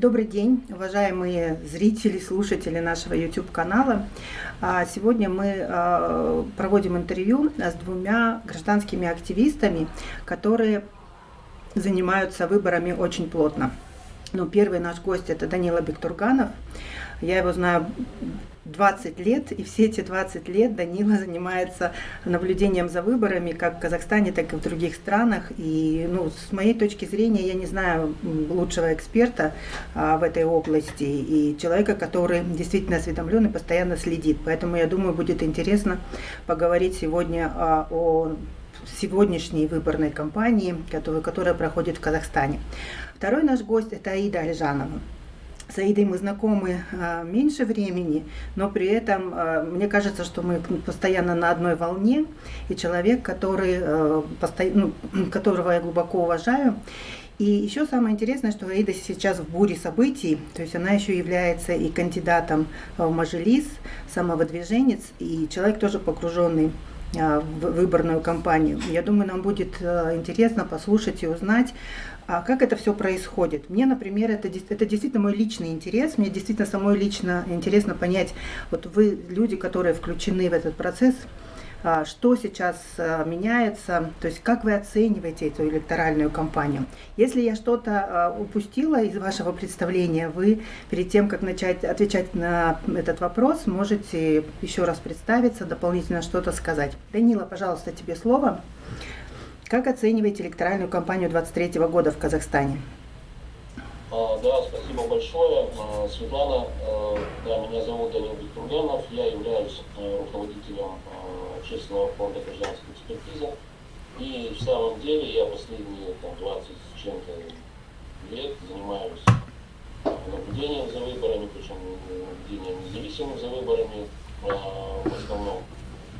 Добрый день, уважаемые зрители, слушатели нашего YouTube-канала. А, сегодня мы а, проводим интервью с двумя гражданскими активистами, которые занимаются выборами очень плотно. Ну, первый наш гость – это Данила Бектурганов. Я его знаю 20 лет, и все эти 20 лет Данила занимается наблюдением за выборами как в Казахстане, так и в других странах. И ну, с моей точки зрения я не знаю лучшего эксперта а, в этой области и человека, который действительно осведомлен и постоянно следит. Поэтому я думаю, будет интересно поговорить сегодня а, о сегодняшней выборной кампании, которая, проходит в Казахстане. Второй наш гость – это Аида Альжанова. С Аидой мы знакомы а, меньше времени, но при этом а, мне кажется, что мы постоянно на одной волне, и человек, который, а, ну, которого я глубоко уважаю. И еще самое интересное, что Аида сейчас в буре событий, то есть она еще является и кандидатом в Мажилис, самовыдвиженец, и человек тоже погруженный в выборную кампанию. Я думаю, нам будет интересно послушать и узнать, а как это все происходит. Мне, например, это, это действительно мой личный интерес, мне действительно самой лично интересно понять, вот вы, люди, которые включены в этот процесс, а, что сейчас а, меняется, то есть как вы оцениваете эту электоральную кампанию. Если я что-то а, упустила из вашего представления, вы перед тем, как начать отвечать на этот вопрос, можете еще раз представиться, дополнительно что-то сказать. Данила, пожалуйста, тебе слово. Как оцениваете электоральную кампанию 23 года в Казахстане? А, да, спасибо большое. А, Светлана, а, да, меня зовут Данил Бектурганов, я являюсь руководителем общественного фонда гражданской экспертизы. И в самом деле я последние там, 20 с чем-то лет занимаюсь наблюдением за выборами, причем наблюдением независимым за выборами в основном.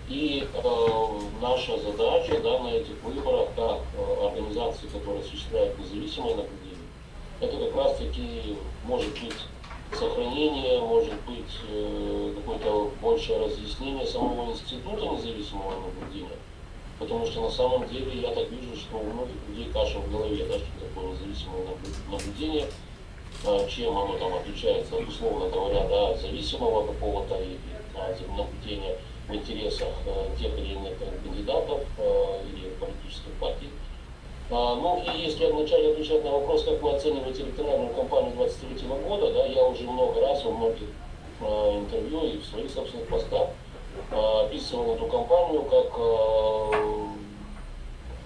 И э, наша задача да, на этих выборах, как э, организации, которые осуществляют независимое наблюдение, это как раз таки может быть сохранение, может быть э, какое-то большее разъяснение самого института независимого наблюдения. Потому что на самом деле я так вижу, что у многих людей каша в голове, да, что такое независимое наблюдение, э, чем оно там отличается от, условно говоря, да, зависимого какого-то и, да, наблюдения в интересах э, тех или иных кандидатов э, или политических партий. А, ну и если вначале отвечать на вопрос, как вы оцениваете электоральную кампанию 23 года, да, я уже много раз во многих э, интервью и в своих собственных постах описывал эту кампанию как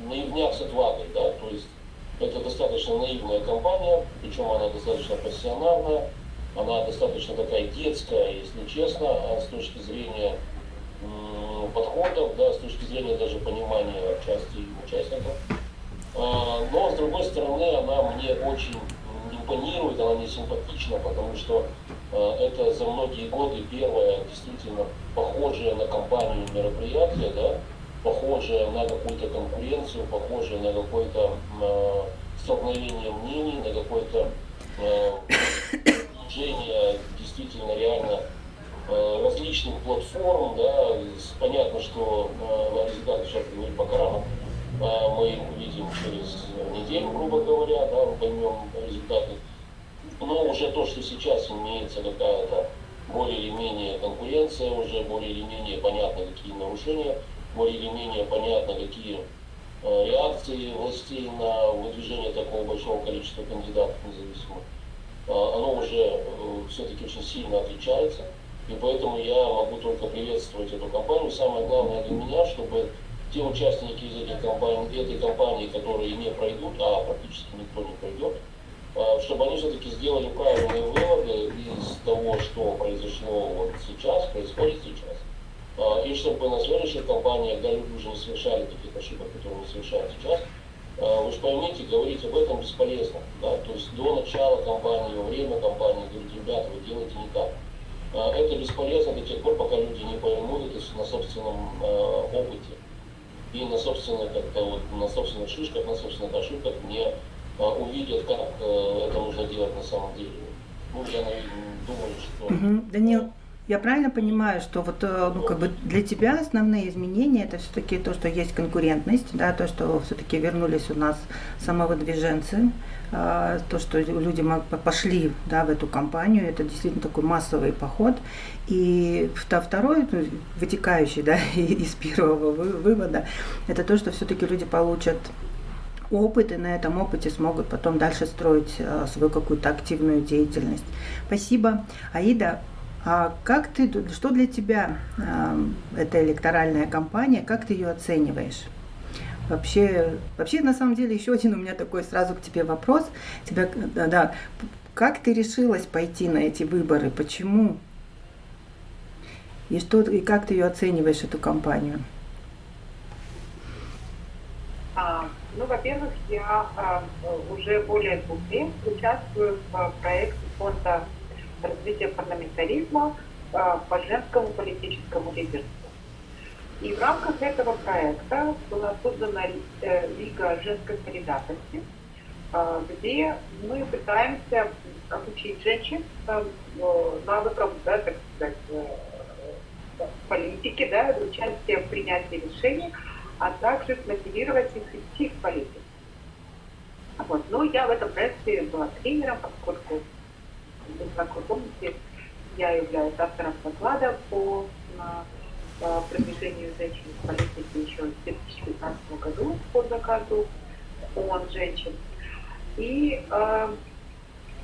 наивняк с отвагой, да, то есть это достаточно наивная компания, причем она достаточно профессиональная, она достаточно такая детская, если честно, а с точки зрения подходов, да, с точки зрения даже понимания части участников. А, но, с другой стороны, она мне очень импонирует, она мне симпатична, потому что а, это за многие годы первое действительно похожее на компанию мероприятие, да, похожее на какую-то конкуренцию, похожее на какое-то э, столкновение мнений, на какое-то э, действительно реально Э, различных платформ, да, понятно, что э, результаты сейчас говорить пока рано, э, мы их увидим через неделю, грубо говоря, да, мы поймем результаты. Но уже то, что сейчас имеется какая-то более или менее конкуренция, уже более или менее понятно, какие нарушения, более или менее понятно, какие реакции властей на выдвижение такого большого количества кандидатов независимых, оно уже все-таки очень сильно отличается. И поэтому я могу только приветствовать эту компанию. Самое главное для меня, чтобы те участники из этих компаний, этой компании, которые не пройдут, а практически никто не пройдет, а, чтобы они все-таки сделали правильные выводы из того, что произошло вот сейчас, происходит сейчас. А, и чтобы на следующих компаниях, да, люди уже не совершали таких ошибок, которые они совершают сейчас, а, вы же поймите, говорить об этом бесполезно. Да? То есть до начала кампании, во время кампании говорить, ребята, вы делаете не так. А, это бесполезно до тех пор, пока люди не поймут это на собственном а, опыте и на собственных, как-то вот, на собственных шишках, на собственных ошибках не а, увидят, как это нужно делать на самом деле. Ну, я думаю, что... Угу. Данил, Я правильно понимаю, что вот э, ну, как бы для тебя основные изменения это все-таки то, что есть конкурентность, да, то, что все-таки вернулись у нас самовыдвиженцы, э, то, что люди пошли да, в эту компанию, это действительно такой массовый поход. И второй, ну, вытекающий да, из первого вывода, это то, что все-таки люди получат опыт, и на этом опыте смогут потом дальше строить э, свою какую-то активную деятельность. Спасибо. Аида, а как ты, что для тебя э, эта электоральная кампания, как ты ее оцениваешь? Вообще, вообще, на самом деле, еще один у меня такой сразу к тебе вопрос. Тебя, да, да, как ты решилась пойти на эти выборы? Почему? И, что, и как ты ее оцениваешь, эту кампанию? А, ну, во-первых, я а, уже более двух лет участвую в проекте фонда развития парламентаризма а, по женскому политическому лидерству. И в рамках этого проекта была создана э, Лига женской солидарности, а, где мы пытаемся обучить женщин навыкам, да, так сказать, э, политики, да, участия в принятии решений, а также мотивировать их идти в политику. Вот. Но я в этом проекте была тренером, поскольку, как вы помните, я являюсь автором доклада по, продвижению женщин в политике еще в 2015 году по заказу ООН женщин. И э,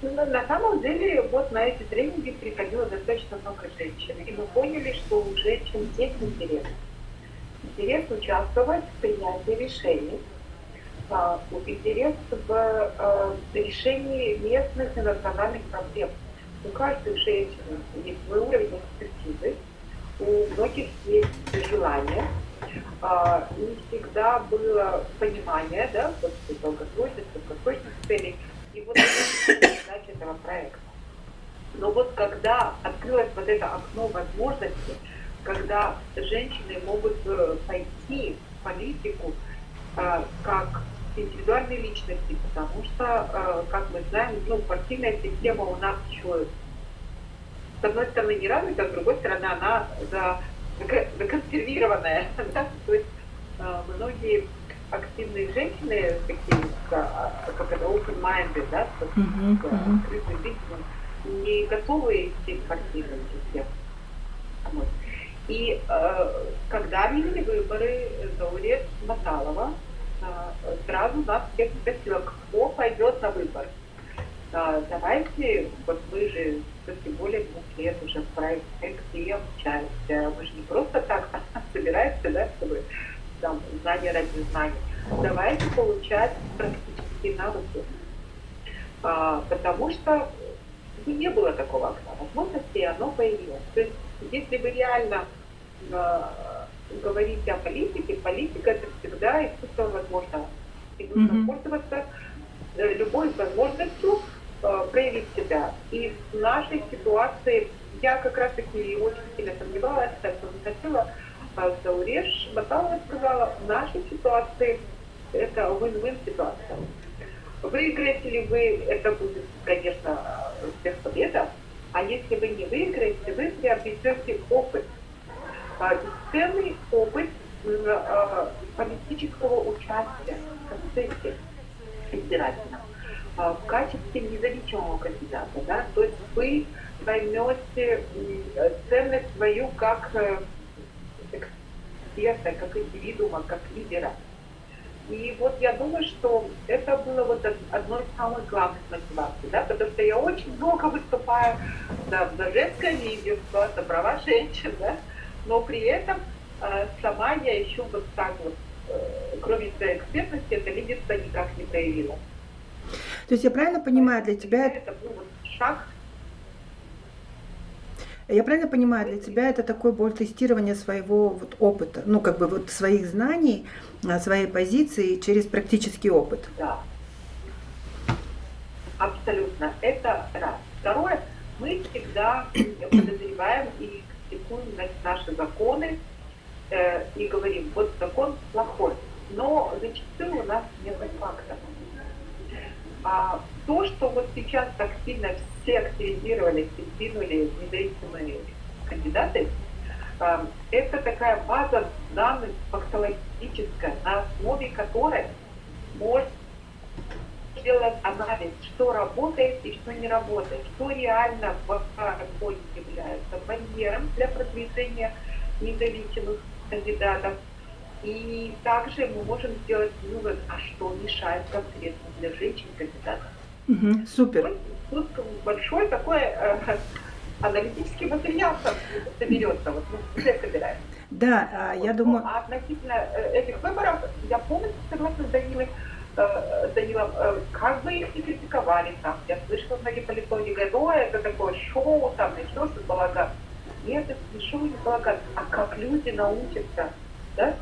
на самом деле вот на эти тренинги приходило достаточно много женщин. И мы поняли, что у женщин есть интерес интерес участвовать в принятии решений, интерес в а, решении местных и национальных проблем. У каждой женщины есть свой уровень экспертизы, у многих есть желание, а, не всегда было понимание, да, вот долгосрочных, краткосрочных целей, и вот это задача этого проекта. Но вот когда открылось вот это окно возможностей, когда женщины могут э, пойти в политику э, как индивидуальные личности, потому что, э, как мы знаем, ну, партийная система у нас еще, с одной стороны, не развита, а с другой стороны, она за, законсервированная. Да? То есть многие активные женщины, такие, как это, open-minded, да, с открытым видением, не готовы идти в партийную систему. Вот. И э, когда были выборы Заурия Маталова, э, сразу нас всех спросила, кто пойдет на выборы. Э, давайте, вот вы же все более двух лет уже в проекте обучаетесь. Мы же не просто так собираемся, да, чтобы там знания ради знаний. Давайте получать практические навыки. А, потому что ну, не было такого окна возможности, и оно появилось. То есть, если вы реально э, говорите о политике, политика это всегда искусство возможного. И нужно mm-hmm. пользоваться э, любой возможностью э, проявить себя. И в нашей ситуации я как раз таки очень сильно сомневалась, так что хотела, а Зауреш Баталова сказала, в нашей ситуации это win-win ситуация. Выиграете ли вы, это будет, конечно, всех победа, а если вы не выиграете, вы приобретете опыт – бесценный опыт э, политического участия в процессе избирательном в качестве независимого кандидата. Да? То есть вы поймете ценность свою как э, эксперта, как индивидуума, как лидера. И вот я думаю, что это было вот одной из самых главных мотиваций, да, потому что я очень много выступаю да, за женское лидерство, за права женщин, да, но при этом э, сама я еще вот так вот, э, кроме своей экспертности, это лидерство никак не проявила. То есть я правильно понимаю, для тебя это был вот шаг я правильно понимаю, для тебя это такой боль тестирования своего вот опыта, ну как бы вот своих знаний, а, своей позиции через практический опыт. Да. Абсолютно. Это раз. Второе, мы всегда подозреваем и критикуем наши законы э, и говорим, вот закон плохой. Но зачастую у нас нет фактов. А то, что вот сейчас так сильно все активизировались и двинули независимые кандидаты, э, это такая база данных фактологическая, на основе которой можно сделать анализ, что работает и что не работает, что реально в работе является барьером для продвижения независимых кандидатов. И также мы можем сделать вывод, а что мешает конкретно для женщин-кандидатов. Угу, супер. Тут большой такой э, аналитический материал соберется, вот мы уже собираем. Да, а, я думаю... А относительно э, этих выборов, я полностью согласна с Данилой, Данилом, э, как бы их не критиковали там. Я слышала, многие политологи говорят, это такое шоу, там начнется балаган. Нет, это не шоу, не балаган, а как люди научатся, да,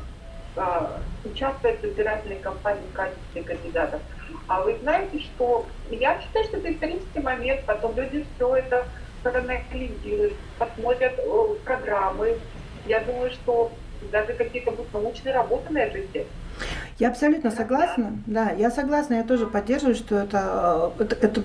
участвовать в избирательной кампании в качестве кандидатов. А вы знаете, что я считаю, что это исторический момент, потом люди все это проанализируют, посмотрят программы. Я думаю, что даже какие-то будут научные работы на эту тему. Я абсолютно согласна, да, я согласна, я тоже поддерживаю, что это, это, это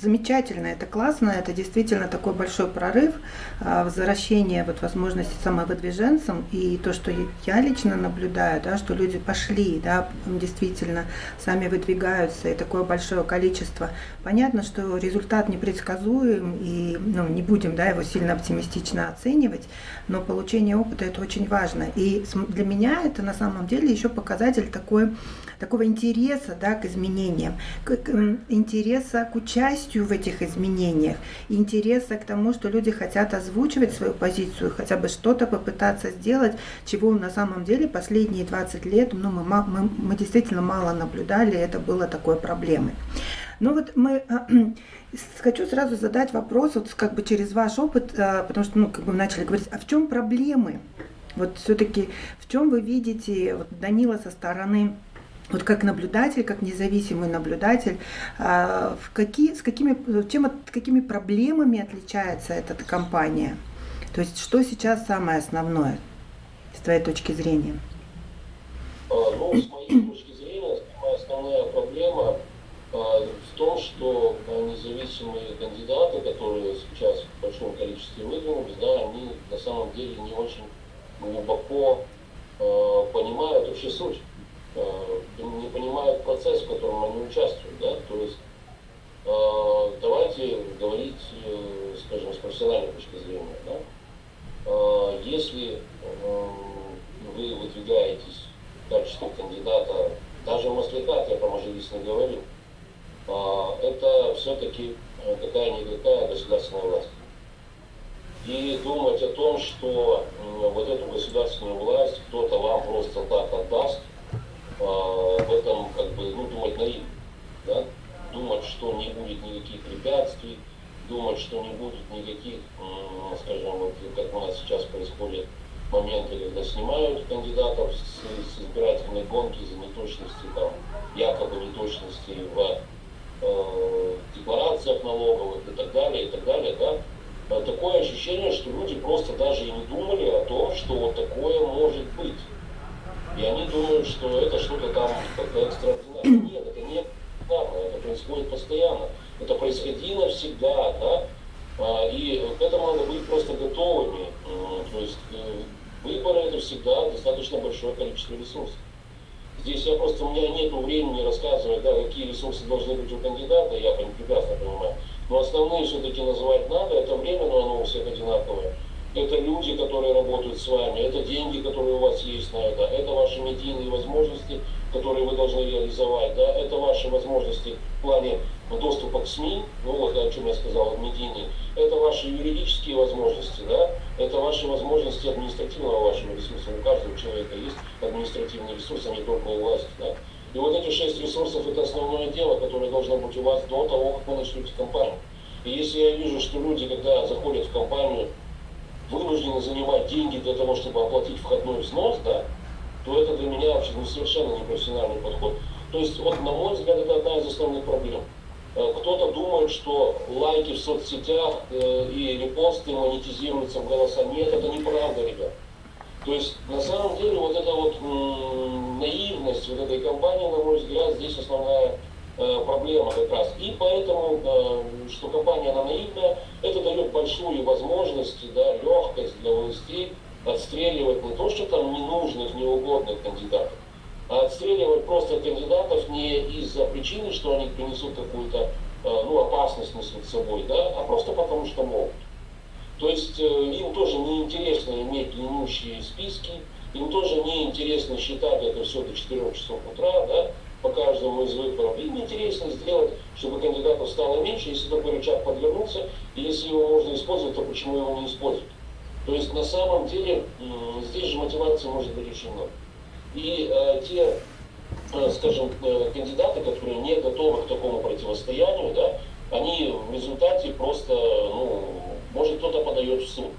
замечательно, это классно, это действительно такой большой прорыв, а, возвращение вот возможности самовыдвиженцам и то, что я лично наблюдаю, да, что люди пошли, да, действительно сами выдвигаются и такое большое количество. Понятно, что результат непредсказуем и ну, не будем да, его сильно оптимистично оценивать, но получение опыта это очень важно. И для меня это на самом деле еще показатель такой, такого интереса да, к изменениям, к, к, интереса к участию в этих изменениях, интереса к тому, что люди хотят озвучивать свою позицию, хотя бы что-то попытаться сделать, чего на самом деле последние 20 лет ну, мы, мы, мы действительно мало наблюдали, это было такой проблемой. Но вот мы хочу сразу задать вопрос, вот как бы через ваш опыт, а, потому что, ну, как бы начали говорить, а в чем проблемы? Вот все-таки в чем вы видите, вот Данила со стороны вот как наблюдатель, как независимый наблюдатель, а, в какие, с какими, чем, какими проблемами отличается эта компания? То есть что сейчас самое основное с твоей точки зрения? Ну, с моей точки зрения, самая основная проблема а, в том, что независимые кандидаты, которые сейчас в большом количестве выдвинулись, да, они на самом деле не очень глубоко понимают вообще суть Э, не понимают процесс, в котором они участвуют. Да? То есть э, давайте говорить, э, скажем, с профессиональной точки зрения. Да? Если вы выдвигаетесь в качестве кандидата, даже Масликат, я про не говорю, это все-таки какая-никакая государственная власть. И думать о том, что вот эту государственную власть кто-то вам просто так отдаст, а, в этом как бы ну, думать наивно. Да? Думать, что не будет никаких препятствий, думать, что не будет никаких, скажем, вот как у нас сейчас происходит моменты, когда снимают кандидатов с, с избирательной гонки за неточности, там, якобы неточности в э, декларациях налоговых и так далее, и так далее, да, а такое ощущение, что люди просто даже и не думали о том, что вот такое может быть. И они думают, что это что-то там как-то экстраординарное. Нет, это не экстраординарное, это происходит постоянно. Это происходило всегда, да. А, и к этому надо быть просто готовыми. То есть э, выборы это всегда достаточно большое количество ресурсов. Здесь я просто, у меня нет времени рассказывать, да, какие ресурсы должны быть у кандидата, я прекрасно понимаю. Но основные все-таки называть надо, это время, но оно у всех одинаковое это люди, которые работают с вами, это деньги, которые у вас есть на это, это ваши медийные возможности, которые вы должны реализовать, да, это ваши возможности в плане доступа к СМИ, ну вот о чем я сказал, медийные, это ваши юридические возможности, да, это ваши возможности административного вашего ресурса. У каждого человека есть административный ресурс, а не только у власти, да. И вот эти шесть ресурсов это основное дело, которое должно быть у вас до того, как вы начнете компанию. И если я вижу, что люди, когда заходят в компанию, вынуждены занимать деньги для того, чтобы оплатить входной взнос, да, то это для меня вообще ну, совершенно непрофессиональный подход. То есть, вот, на мой взгляд, это одна из основных проблем. Э, кто-то думает, что лайки в соцсетях э, и репосты монетизируются в голоса. Нет, это неправда, ребят. То есть, на самом деле, вот эта вот наивность вот этой компании, на мой взгляд, здесь основная проблема как раз. И поэтому, э, что компания она наивная, это дает большую возможность, да, легкость для властей отстреливать не то, что там ненужных, неугодных кандидатов, а отстреливать просто кандидатов не из-за причины, что они принесут какую-то ну, опасность несут с собой, да, а просто потому что могут. То есть им тоже неинтересно иметь длиннющие списки, им тоже неинтересно считать это все до 4 часов утра, да, по каждому из выборов. Им интересно сделать, чтобы кандидатов стало меньше, если такой рычаг подвернулся, и если его можно использовать, то почему его не использовать? То есть на самом деле здесь же мотивация может быть очень много. И э, те, э, скажем, э, кандидаты, которые не готовы к такому противостоянию, да, они в результате просто, ну, может кто-то подает в суд.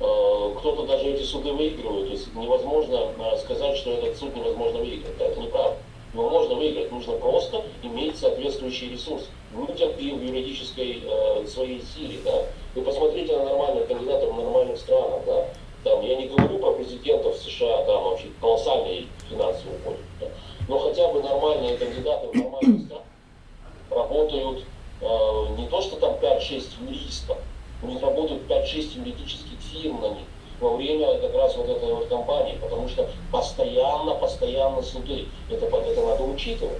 Э, кто-то даже эти суды выигрывает. То есть невозможно э, сказать, что этот суд невозможно выиграть. Это неправда. Его можно выиграть, нужно просто иметь соответствующий ресурс в юридической э, своей силе. Да? Вы посмотрите на нормальных кандидатов в нормальных странах. Да? Там, я не говорю про президентов США, там вообще колоссальные финансовые уходят. Да? Но хотя бы нормальные кандидаты в нормальных странах работают э, не то, что там 5-6 юристов, у них работают 5-6 юридических фирм на них во время как раз вот этой вот кампании, потому что постоянно, постоянно суды. Это, это надо учитывать.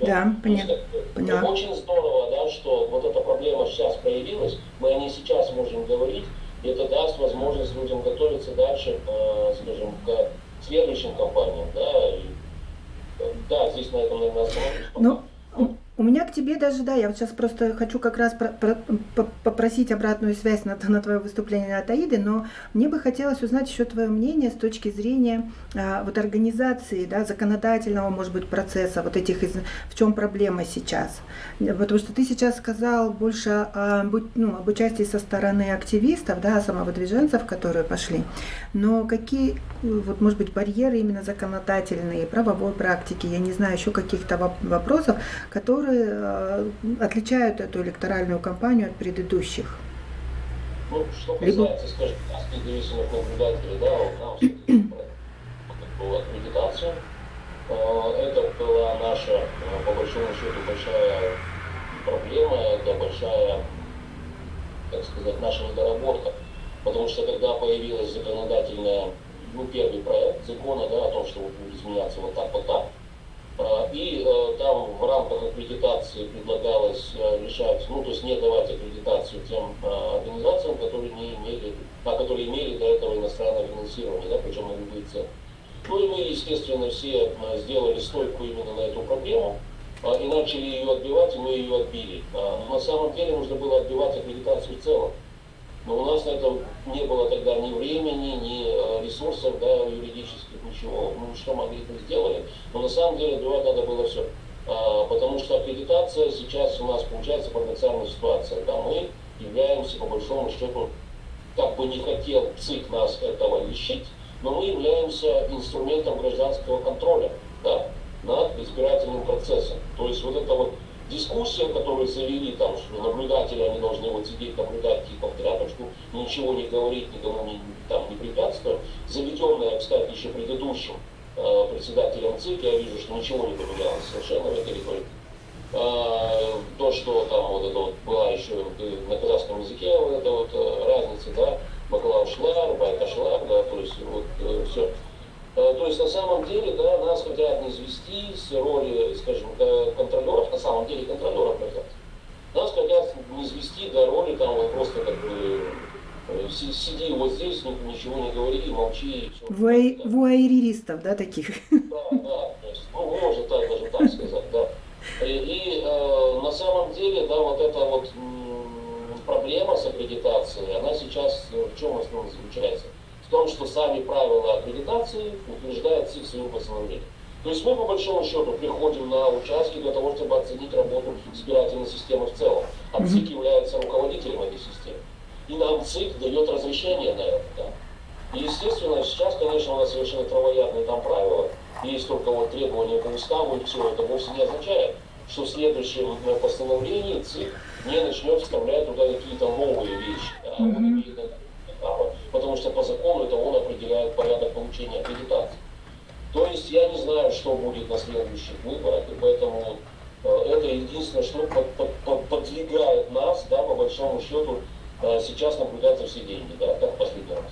Да, понятно. Поняла. Очень здорово, да, что вот эта проблема сейчас появилась, мы о ней сейчас можем говорить, и это даст возможность людям готовиться дальше, э, скажем, к следующим кампаниям, да, и, э, да, здесь на этом, наверное, остановлюсь. Ну, у меня к тебе даже, да, я вот сейчас просто хочу как раз про, про, попросить обратную связь на, на твое выступление от Аиды, но мне бы хотелось узнать еще твое мнение с точки зрения а, вот организации, да, законодательного, может быть, процесса, вот этих, из, в чем проблема сейчас. Потому что ты сейчас сказал больше о, ну, об участии со стороны активистов, да, самовыдвиженцев, которые пошли, но какие, вот, может быть, барьеры именно законодательные, правовой практики, я не знаю, еще каких-то вопросов, которые которые э, отличают эту электоральную кампанию от предыдущих? Ну, что касается, Либо... скажем, нас, независимых наблюдателей, да, у нас была аккредитация. Э, это была наша, э, по большому счету, большая проблема, это большая, так сказать, наша недоработка. Потому что когда появилась законодательная, ну, первый проект закона, да, о том, что будет изменяться вот так, вот так, а, и э, там в рамках аккредитации предлагалось э, решать, ну то есть не давать аккредитацию тем э, организациям, которые не имели, а которые имели до этого иностранное финансирование, да, причем на любые цены. Ну и мы, естественно, все сделали стойку именно на эту проблему а, и начали ее отбивать, и мы ее отбили. А, но на самом деле нужно было отбивать аккредитацию в целом. Но у нас на это не было тогда ни времени, ни ресурсов да, юридических ничего, ну что могли, то сделали. Но на самом деле отбивать надо было все. А, потому что аккредитация сейчас у нас получается парадоксальная ситуация. Да, мы являемся, по большому счету, как бы не хотел ЦИК нас этого лишить, но мы являемся инструментом гражданского контроля да, над избирательным процессом. То есть вот эта вот дискуссия, которую завели там, что наблюдатели, они должны вот сидеть, наблюдать типа в тряпочку, ничего не говорить, никому не, там, не препятствовать, заведенная, кстати, еще предыдущим э, председателем ЦИК, я вижу, что ничего не поменялось совершенно в этой риторике. Э, то, что там вот это вот была еще на казахском языке, вот эта вот э, разница, да, баклав шлар, байка шлар, да, то есть вот э, все. Э, то есть на самом деле да, нас хотят не извести с роли, скажем, контролеров, на самом деле контролеров хотят. Нас хотят не извести до роли там вот просто как бы э, сиди вот здесь, ничего не говори, молчи. Вуай, вуайеристов, да, таких? Да, да, то есть, ну, можно так, даже так сказать, да. И, и э, на самом деле, да, вот эта вот проблема с аккредитацией, она сейчас в чем основном заключается? Том, что сами правила аккредитации утверждает ЦИК своим постановлением. То есть мы, по большому счету, приходим на участки для того, чтобы оценить работу избирательной системы в целом. А ЦИК является руководителем этой системы. И нам ЦИК дает разрешение на это. Да. И, естественно, сейчас, конечно, у нас совершенно травоядные там правила. Есть только вот требования по уставу, и все. Это вовсе не означает, что в следующем постановлении ЦИК не начнет вставлять туда какие-то новые вещи. Да. Он имеет право, потому что по закону это он определяет порядок получения аккредитации. То есть я не знаю, что будет на следующих выборах, и поэтому это единственное, что под, под, под, подвигает нас, да, по большому счету, сейчас наблюдать за все деньги, да, как последний раз.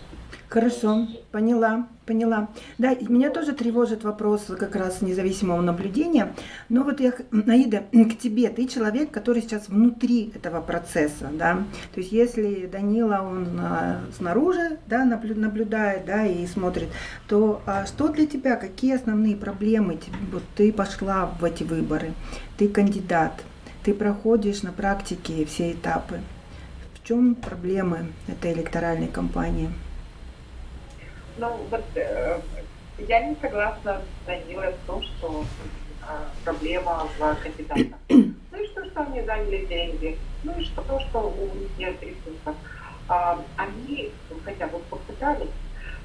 Хорошо, поняла, поняла. Да, меня тоже тревожит вопрос как раз независимого наблюдения. Но вот я, Наида, к тебе, ты человек, который сейчас внутри этого процесса, да. То есть если Данила, он а, снаружи, да, наблюдает, да, и смотрит, то а что для тебя, какие основные проблемы? Вот ты пошла в эти выборы, ты кандидат, ты проходишь на практике все этапы. В чем проблемы этой электоральной кампании? Ну, вот э, я не согласна с Данилой в том, что э, проблема в кандидатах. Ну и что, что они заняли деньги, ну и что, то, что у них нет ресурсов. А, они хотя бы попытались,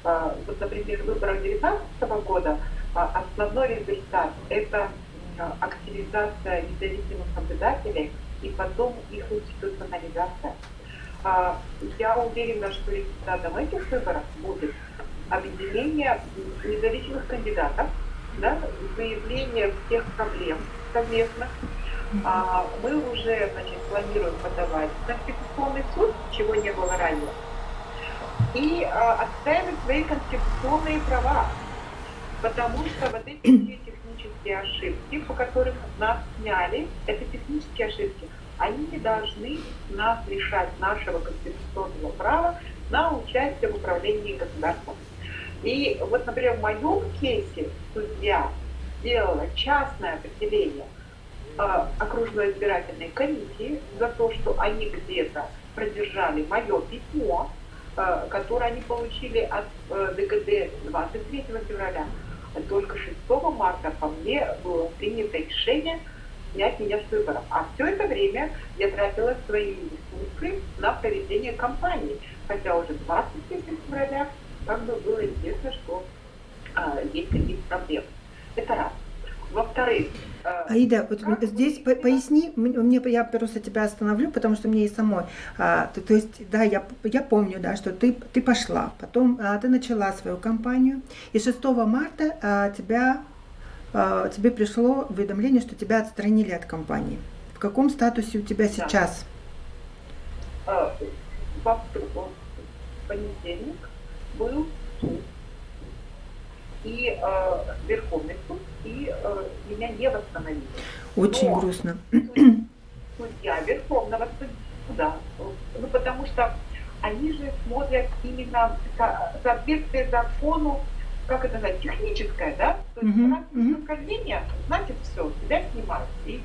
а, вот, например, в выборах 2019 года а, основной результат – это активизация независимых наблюдателей и потом их институционализация. А, я уверена, что результатом этих выборов будет объединение независимых кандидатов, да, выявление всех проблем совместных. А, мы уже значит, планируем подавать в Конституционный суд, чего не было ранее, и а, отстаивать свои конституционные права, потому что вот эти все технические ошибки, по которым нас сняли, это технические ошибки, они не должны нас лишать нашего конституционного права на участие в управлении государством. И вот, например, в моем кейсе судья сделала частное определение э, окружной избирательной комиссии за то, что они где-то продержали мое письмо, э, которое они получили от э, ДГД 23 февраля. Только 6 марта по мне было принято решение снять меня с выборов. А все это время я тратила свои ресурсы на проведение кампании. Хотя уже 23 февраля как бы было известно, что а, есть какие-то проблемы. Это раз. Во-вторых, а, Аида, вот здесь по поясни, мне, я просто тебя остановлю, потому что мне и самой. А, то, то есть, да, я, я помню, да, что ты, ты пошла, потом а, ты начала свою кампанию, и 6 марта а, тебя, а, тебе пришло уведомление, что тебя отстранили от кампании. В каком статусе у тебя сейчас? Да. А, в понедельник был суд и э, Верховный суд, и э, меня не восстановили. Очень Но грустно. Судья Верховного суда, ну потому что они же смотрят именно со, соответствие закону, как это называется, техническое, да? То есть uh-huh, uh-huh. значит все, тебя снимают. И,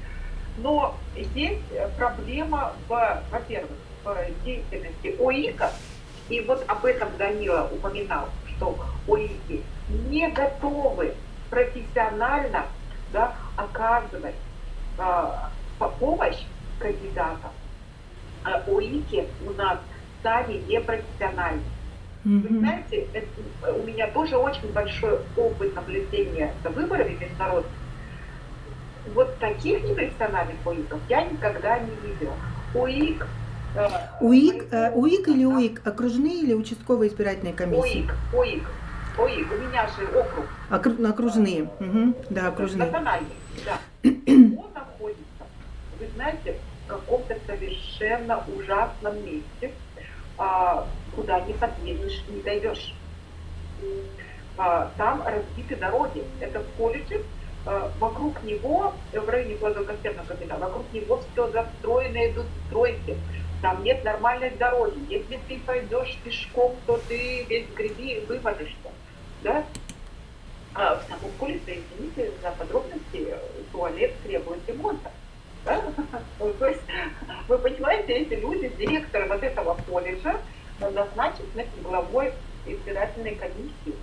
но здесь проблема в, во-первых, в деятельности ОИКа, и вот об этом Данила упоминал, что ОИКи не готовы профессионально да, оказывать э, помощь кандидатам. А ОИКи у нас сами непрофессиональны. Mm-hmm. Вы знаете, это, у меня тоже очень большой опыт наблюдения за выборами международными. Вот таких непрофессиональных ОИКов я никогда не видела. ОИК УИК, э, УИК или УИК? Окружные или участковые избирательные комиссии? УИК, УИК. УИК, у меня же округ. Окру... Окружные, угу. да, окружные. Национальный, да. Он находится, вы знаете, в каком-то совершенно ужасном месте, а, куда не подъедешь, не дойдешь. А, там разбиты дороги. Это в колледже, а, вокруг него, в районе Гладоконсервного комбината, вокруг него все застроено, идут стройки там нет нормальной дороги. Если ты пойдешь пешком, то ты весь в грязи вывалишься. Да? А в самом колледже, извините за подробности, туалет требует ремонта. Да? То есть, вы понимаете, эти люди, директор вот этого колледжа, назначены главой избирательной комиссии.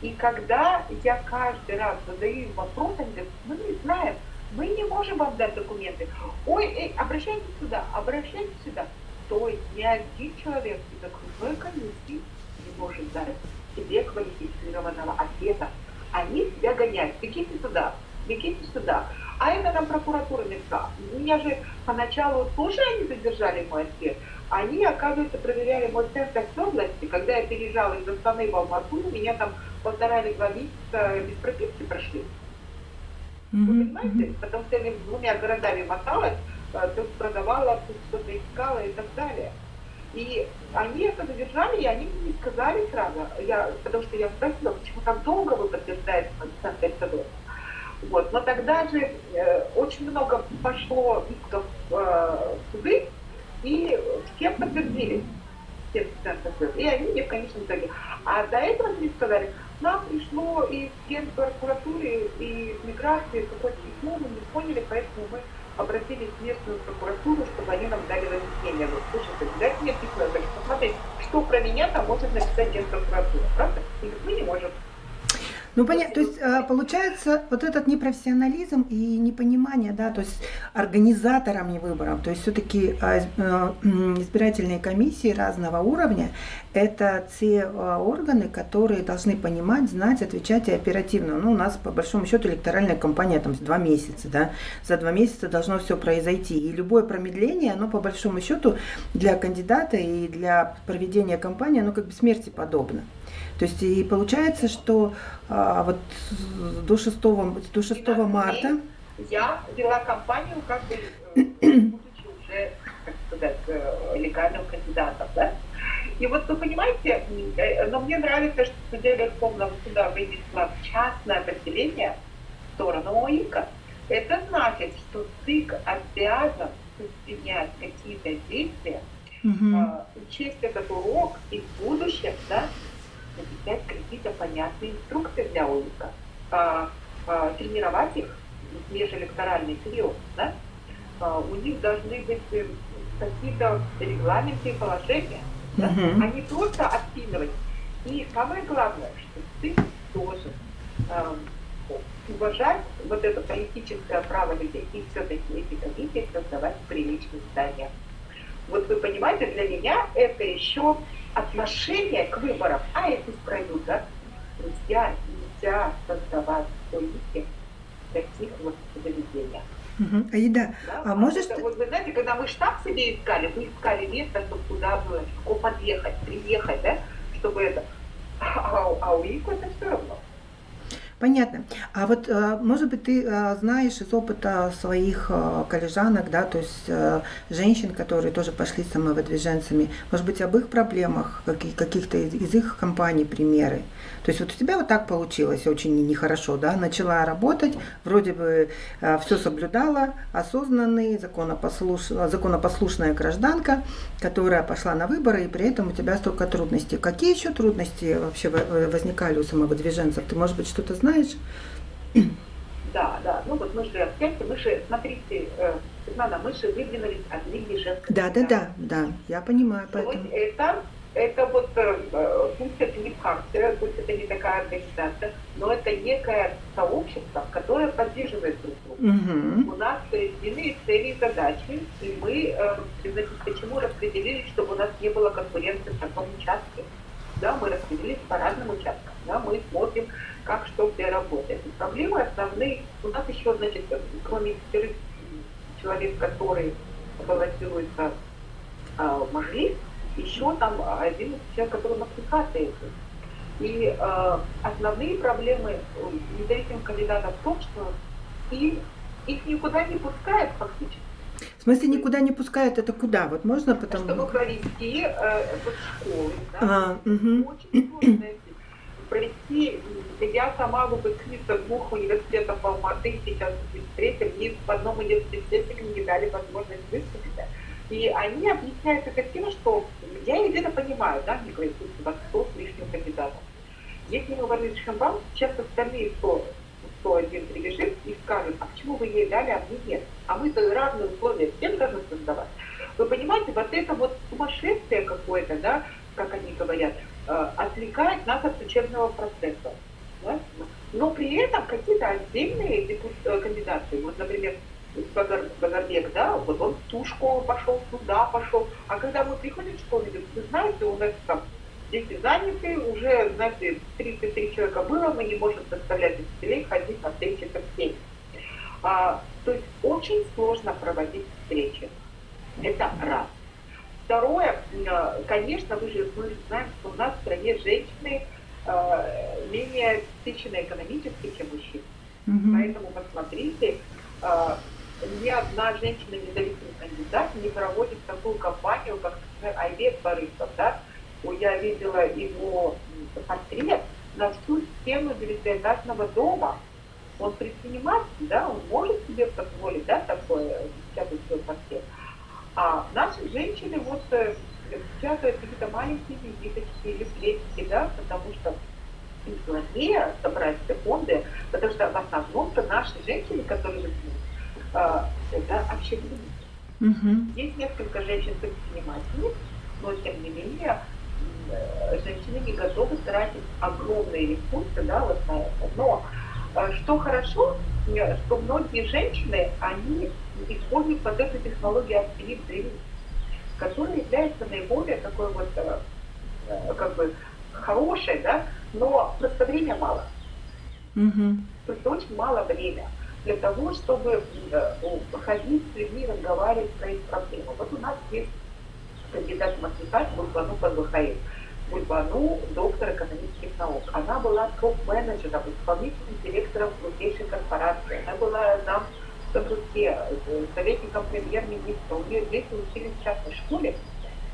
И когда я каждый раз задаю им вопрос, они говорят, мы не знаем, мы не можем вам дать документы. Ой, эй, обращайтесь сюда, обращайтесь сюда. То есть ни один человек из окружной комиссии не может дать себе квалифицированного ответа. Они себя гоняют. Бегите сюда, бегите сюда. А это нам прокуратура написала. Меня же поначалу тоже они задержали мой ответ. Они, оказывается, проверяли мой тест области. Когда я переезжала из Астаны в Алмату, меня там полтора или два месяца без прописки прошли. Вы понимаете? Потому что я двумя городами моталась, э, тут продавала, что-то искала и так далее. И они это задержали, и они мне не сказали сразу, я, потому что я спросила, почему так долго вы подтверждаете Александр Федоров. Вот. Но тогда же э, очень много пошло исков э, в суды, и все подтвердили. Все и они мне в конечном итоге. А до этого мне сказали, нам пришло из Генпрокуратуры и из миграции какое-то письмо, мы не поняли, поэтому мы обратились в местную прокуратуру, чтобы они нам дали разъяснение. Вот, слушайте, дайте мне письмо, я говорю, посмотрите, что про меня там может написать Генпрокуратура, правда? И мы не можем. Ну, понятно, то есть э, получается вот этот непрофессионализм и непонимание, да, то есть организаторам не выборов, то есть все-таки э, э, избирательные комиссии разного уровня – это те органы, которые должны понимать, знать, отвечать и оперативно. Ну, у нас, по большому счету, электоральная кампания там два месяца, да, за два месяца должно все произойти. И любое промедление, оно, по большому счету, для кандидата и для проведения кампании, оно как бы смерти подобно. То есть и получается, что а, вот до 6, до 6 марта... Я вела кампанию как бы, э, будучи уже, как сказать, э, легальным кандидатом, да? И вот вы понимаете, э, но мне нравится, что судья Верховного суда вынесла частное определение в сторону ОИКа. Это значит, что ЦИК обязан предпринять какие-то действия, угу. учесть этот урок и в будущем, да, написать какие-то понятные инструкции для ОИКа, а, а, тренировать их в межэлекторальный период. Да? А, у них должны быть э, какие-то регламенты и положения, да? uh-huh. а не просто отпинывать. И самое главное, что ты должен э, уважать вот это политическое право людей и все-таки эти комиссии создавать в приличных зданиях. Вот вы понимаете, для меня это еще отношение к выборам, а это пройдут, да? Друзья, нельзя создавать политики в таких вот заведениях. Угу. Аида, да? а можешь... Вот вы знаете, когда мы штаб себе искали, мы искали место, чтобы туда было легко подъехать, приехать, да, чтобы это... А, а у них это все равно. Понятно. А вот, э, может быть, ты э, знаешь из опыта своих э, коллежанок, да, то есть женщин, которые тоже пошли самовыдвиженцами, может быть, об их проблемах, каких-то из их компаний примеры? То есть вот у тебя вот так получилось очень нехорошо, да, начала работать, вроде бы все соблюдала, осознанный, законопослуш... законопослушная гражданка, которая пошла на выборы, и при этом у тебя столько трудностей. Какие еще трудности вообще возникали у самовыдвиженцев? Ты, может быть, что-то знаешь? Знаешь? Да, да. Ну вот мы же опять, мы же, смотрите, э, Светлана, мы же выдвинулись от Лиги женской. Да, да, да, да, я понимаю. Поэтому. Вот это, это вот, э, пусть это не партия, пусть это не такая организация, но это некое сообщество, которое поддерживает друг друга. Угу. У нас единые цели и задачи, и мы, э, значит, почему распределились, чтобы у нас не было конкуренции в таком участке. Да, мы распределились по разным участкам, да, мы смотрим, как что где работает. И проблемы основные, у нас еще, значит, кроме пятерых человек, которые балансируются э, в Мажлис, еще там один человек, который на аппликации. И э, основные проблемы независимых кандидатов в том, что их, их никуда не пускают фактически. В смысле никуда не пускают, это куда? Вот можно потом... Чтобы провести э, вот школы, да? А, угу. Очень сложная провести, я сама выпускница двух университетов Алматы, сейчас в третьем, и в одном университете мне дали возможность выступить. И они объясняют это тем, что я где-то понимаю, да, мне говорят, у вас 100 с лишним кандидатов. Если мы говорим Шамбам, сейчас остальные 100, 101 прибежит и скажут, а почему вы ей дали, а мне нет? А мы-то разные условия всем должны создавать. Вы понимаете, вот это вот сумасшествие какое-то, да, как они говорят, отвлекает нас от учебного процесса. Да? Но при этом какие-то отдельные э, кандидаты, вот, например, Базарбек, да, вот он в ту школу пошел, туда пошел. А когда мы приходим в школу, вы знаете, у нас там дети заняты, уже, знаете, 33 человека было, мы не можем заставлять учителей ходить на встречи со всеми. А, то есть очень сложно проводить встречи. Это раз. Второе, э, конечно, вы же мы знаем, что у нас в стране женщины э, менее обеспечены экономически, чем мужчины. Угу. Поэтому смотрите, а, ни одна женщина независимый кандидат не проводит такую кампанию, как, например, Айбек Барысов, да, я видела его портрет на всю стену девятиэтажного дома. Он предприниматель, да, он может себе позволить, да, такое, печатать свой портрет. А наши женщины вот э, печатают какие-то маленькие визиточки или плечики, да, потому что им сложнее собрать все фонды, потому что в основном-то наши женщины, которые живут, э, это общепит. Угу. Есть несколько женщин-предпринимательниц, но тем не менее э, женщины не готовы тратить огромные ресурсы да, вот на это. Но э, что хорошо, что многие женщины, они используют вот эту технологию активизации, которая является наиболее такой вот, как бы, хорошей, да, но просто время мало. Угу. То есть очень мало времени для того, чтобы э, ходить с людьми, разговаривать про их проблемы. Вот у нас есть кандидат в математику Бульбану Пазухаев. Бульбану – доктор экономических наук. Она была топ-менеджером, исполнительным директором крупнейшей корпорации. Она была зам Сабруке, э, советником премьер-министра. У нее дети учились в частной школе.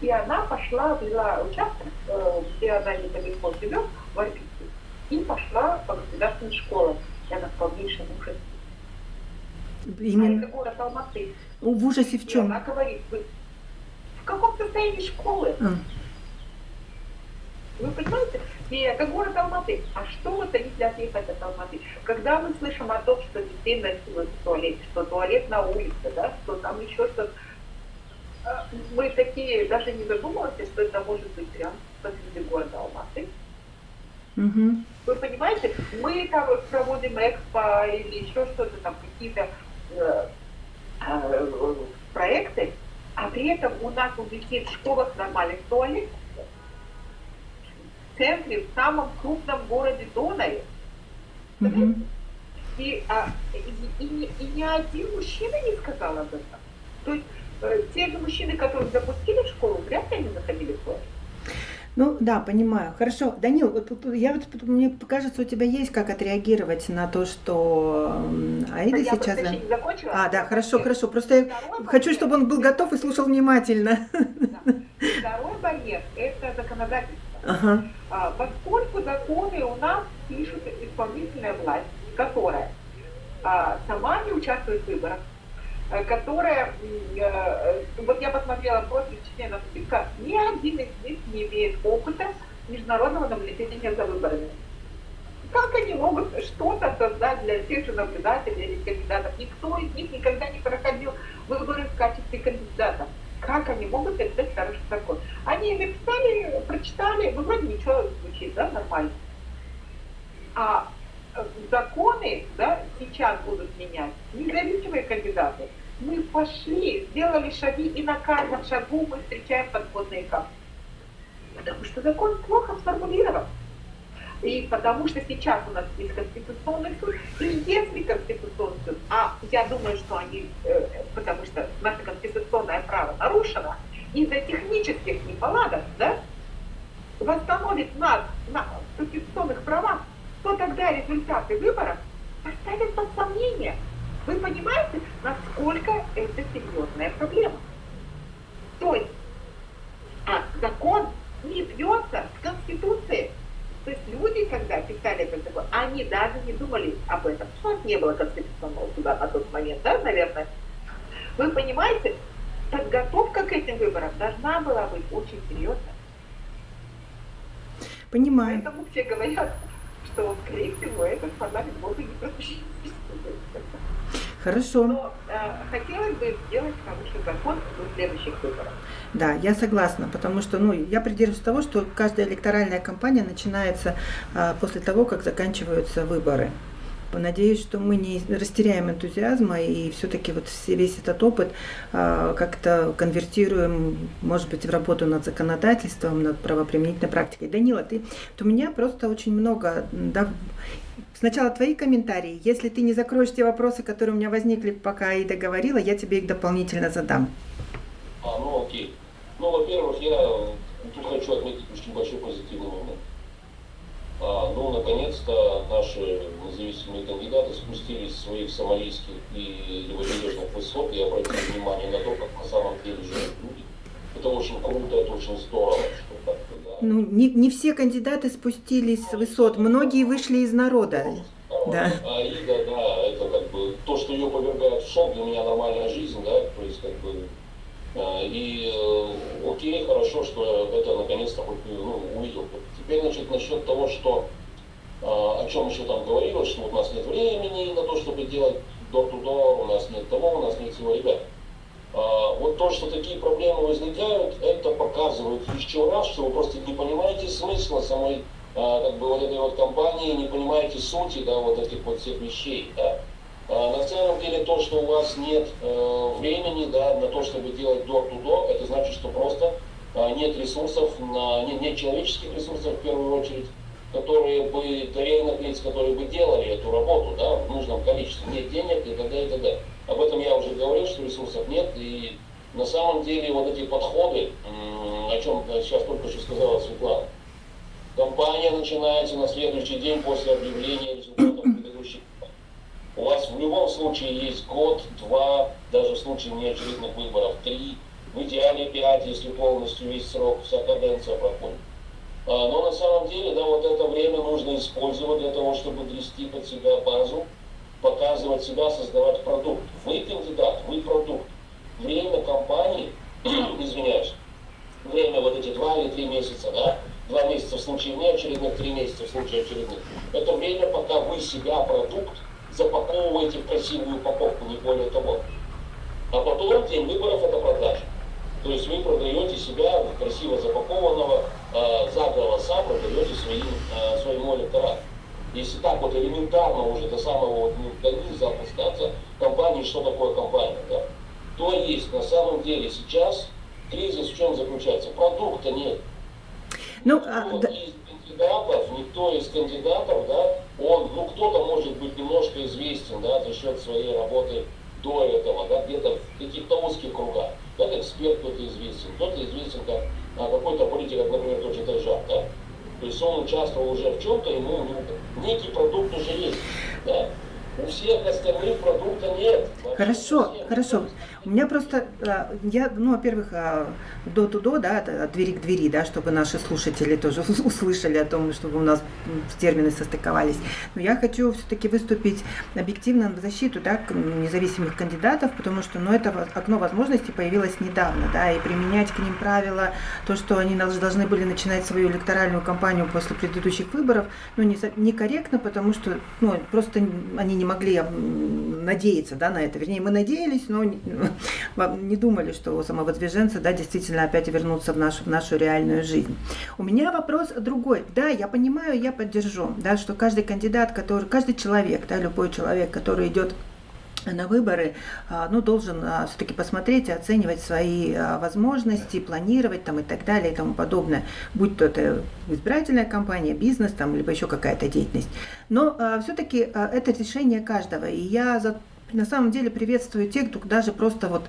И она пошла, взяла участок, э, где она недалеко живет, в Арбите, и пошла по государственной школе. И она в полнейшем ужасе. Именно. А это город Алматы. В ужасе в чем? И она говорит, вы в каком состоянии школы? А. Вы понимаете? И это город Алматы. А что они для отъехать от Алматы? Когда мы слышим о том, что детей насилуют в туалете, что туалет на улице, да, что там еще что-то, а, мы такие даже не задумываемся, что это может быть прям посреди города Алматы. Угу. Вы понимаете, мы там проводим экспо или еще что-то там, какие-то э, э, проекты, а при этом у нас у детей в школах нормальных туалет центре, в самом крупном городе Донае. Угу. И, а, и, и, и ни один мужчина не сказал об этом. То есть э, те же мужчины, которые запустили школу, вряд ли они заходили в туалет. Ну да, понимаю. Хорошо. Данил, вот, я вот, мне кажется, у тебя есть как отреагировать на то, что Аида я сейчас... Да... Не закончила, а, да, хорошо, хорошо. Просто я хочу, чтобы он был готов и слушал внимательно. Да. Второй барьер – это законодательство. Ага. А, поскольку законы у нас пишут исполнительная власть, которая а, сама не участвует в выборах, Э, которая, э, вот я посмотрела профиль членов списка, ни один из них не имеет опыта международного наблюдения за выборами. Как они могут что-то создать для тех же наблюдателей или кандидатов? Никто из них никогда не проходил выборы в качестве кандидата. Как они могут написать хороший закон? Они написали, прочитали, ну вроде ничего звучит, да, нормально. А законы да, сейчас будут менять независимые кандидаты. Мы пошли, сделали шаги, и на каждом шагу мы встречаем подводные камни. Потому что закон плохо сформулирован. И потому что сейчас у нас есть Конституционный суд, и если Конституционный суд, а я думаю, что они, э, потому что наше конституционное право нарушено, из-за технических неполадок, да, восстановит нас на конституционных правах, то тогда результаты выборов поставят под сомнение. Вы понимаете, насколько это серьезная проблема? То есть а закон не бьется с Конституцией. То есть люди, когда писали этот закон, они даже не думали об этом. У нас не было конституционного суда на тот момент, да, наверное. Вы понимаете, подготовка к этим выборам должна была быть очень серьезной. Понимаю. Поэтому все говорят, что, скорее всего, этот парламент может не пропустить. Хорошо. Но э, хотелось бы сделать хороший закон до следующих выборов. Да, я согласна, потому что ну, я придерживаюсь того, что каждая электоральная кампания начинается э, после того, как заканчиваются выборы. Надеюсь, что мы не растеряем энтузиазма и все-таки вот весь этот опыт э, как-то конвертируем, может быть, в работу над законодательством, над правоприменительной практикой. Данила, ты, у меня просто очень много, да, сначала твои комментарии. Если ты не закроешь те вопросы, которые у меня возникли, пока Аида говорила, я тебе их дополнительно задам. А, ну окей. Ну, во-первых, я тут хочу отметить очень большой позитивный момент. А, ну, наконец-то наши независимые кандидаты спустились с своих сомалийских и левобережных высот и обратили внимание на то, как на самом деле живут люди. Это очень круто, это очень здорово. Что да. Ну, не, не все кандидаты спустились с высот, многие вышли из народа. Да. А Ида, да, это как бы то, что ее повергает в шок, для меня нормальная жизнь, да, то есть как бы и э, окей, хорошо, что это наконец-то хоть ну, увидел. Теперь, значит, насчет того, что о чем еще там говорилось, что у нас нет времени на то, чтобы делать door-to-door, у нас нет того, у нас нет всего, ребят. Вот то, что такие проблемы возникают, это показывает еще раз, что вы просто не понимаете смысла самой как бы вот этой вот компании, не понимаете сути, да, вот этих вот всех вещей, да. А, на самом деле то, что у вас нет э, времени да, на то, чтобы делать door-to-door, это значит, что просто э, нет ресурсов, на, нет, нет человеческих ресурсов в первую очередь, которые бы, доверенных лиц, которые бы делали эту работу да, в нужном количестве. Нет денег и т.д. и т.д. Об этом я уже говорил, что ресурсов нет. И на самом деле вот эти подходы, о чем сейчас только что сказала Светлана, компания начинается на следующий день после объявления результатов у вас в любом случае есть год, два, даже в случае неочередных выборов три, в идеале пять, если полностью весь срок, вся каденция проходит. А, но на самом деле, да, вот это время нужно использовать для того, чтобы грести под себя базу, показывать себя, создавать продукт. Вы кандидат, вы продукт. Время компании, извиняюсь, время вот эти два или три месяца, да, два месяца в случае неочередных, три месяца в случае очередных, это время, пока вы себя, продукт, запаковываете в красивую упаковку, не более того. А потом день выборов это продажа. То есть вы продаете себя красиво запакованного, э, за голоса продаете своим, э, своему электорату. Если так вот элементарно уже до самого вот, ну, до низа опускаться, компании, что такое компания, да? То есть на самом деле сейчас кризис в чем заключается? Продукта нет. Ну, а, да... из кандидатов, никто из кандидатов, да, он, ну, кто-то может быть известен, да, за счет своей работы до этого, да, где-то в каких-то узких кругах. Как эксперт кто-то известен, кто-то известен как а, какой-то политик, как, например, тот же Тайжан, да. То есть он участвовал уже в чем-то, ему ну, некий продукт уже есть, да. У всех остальных продукта нет. Хорошо, хорошо. У меня просто, а, я, ну, во-первых, а, до-тудо, да, от двери к двери, да, чтобы наши слушатели тоже услышали о том, чтобы у нас термины состыковались. Но я хочу все-таки выступить объективно в защиту, да, независимых кандидатов, потому что, ну, это окно возможностей появилось недавно, да, и применять к ним правила, то, что они должны были начинать свою электоральную кампанию после предыдущих выборов, ну, не, некорректно, потому что, ну, просто они не могли надеяться, да, на это. Вернее, мы надеялись, но не думали, что самовыдвиженцы да, действительно опять вернутся в нашу, в нашу реальную жизнь. У меня вопрос другой. Да, я понимаю, я поддержу, да, что каждый кандидат, который, каждый человек, да, любой человек, который идет на выборы, а, ну, должен а, все-таки посмотреть и оценивать свои а, возможности, планировать там и так далее и тому подобное, будь то это избирательная кампания, бизнес там, либо еще какая-то деятельность. Но все-таки это решение каждого, и я за на самом деле приветствую тех, кто даже просто вот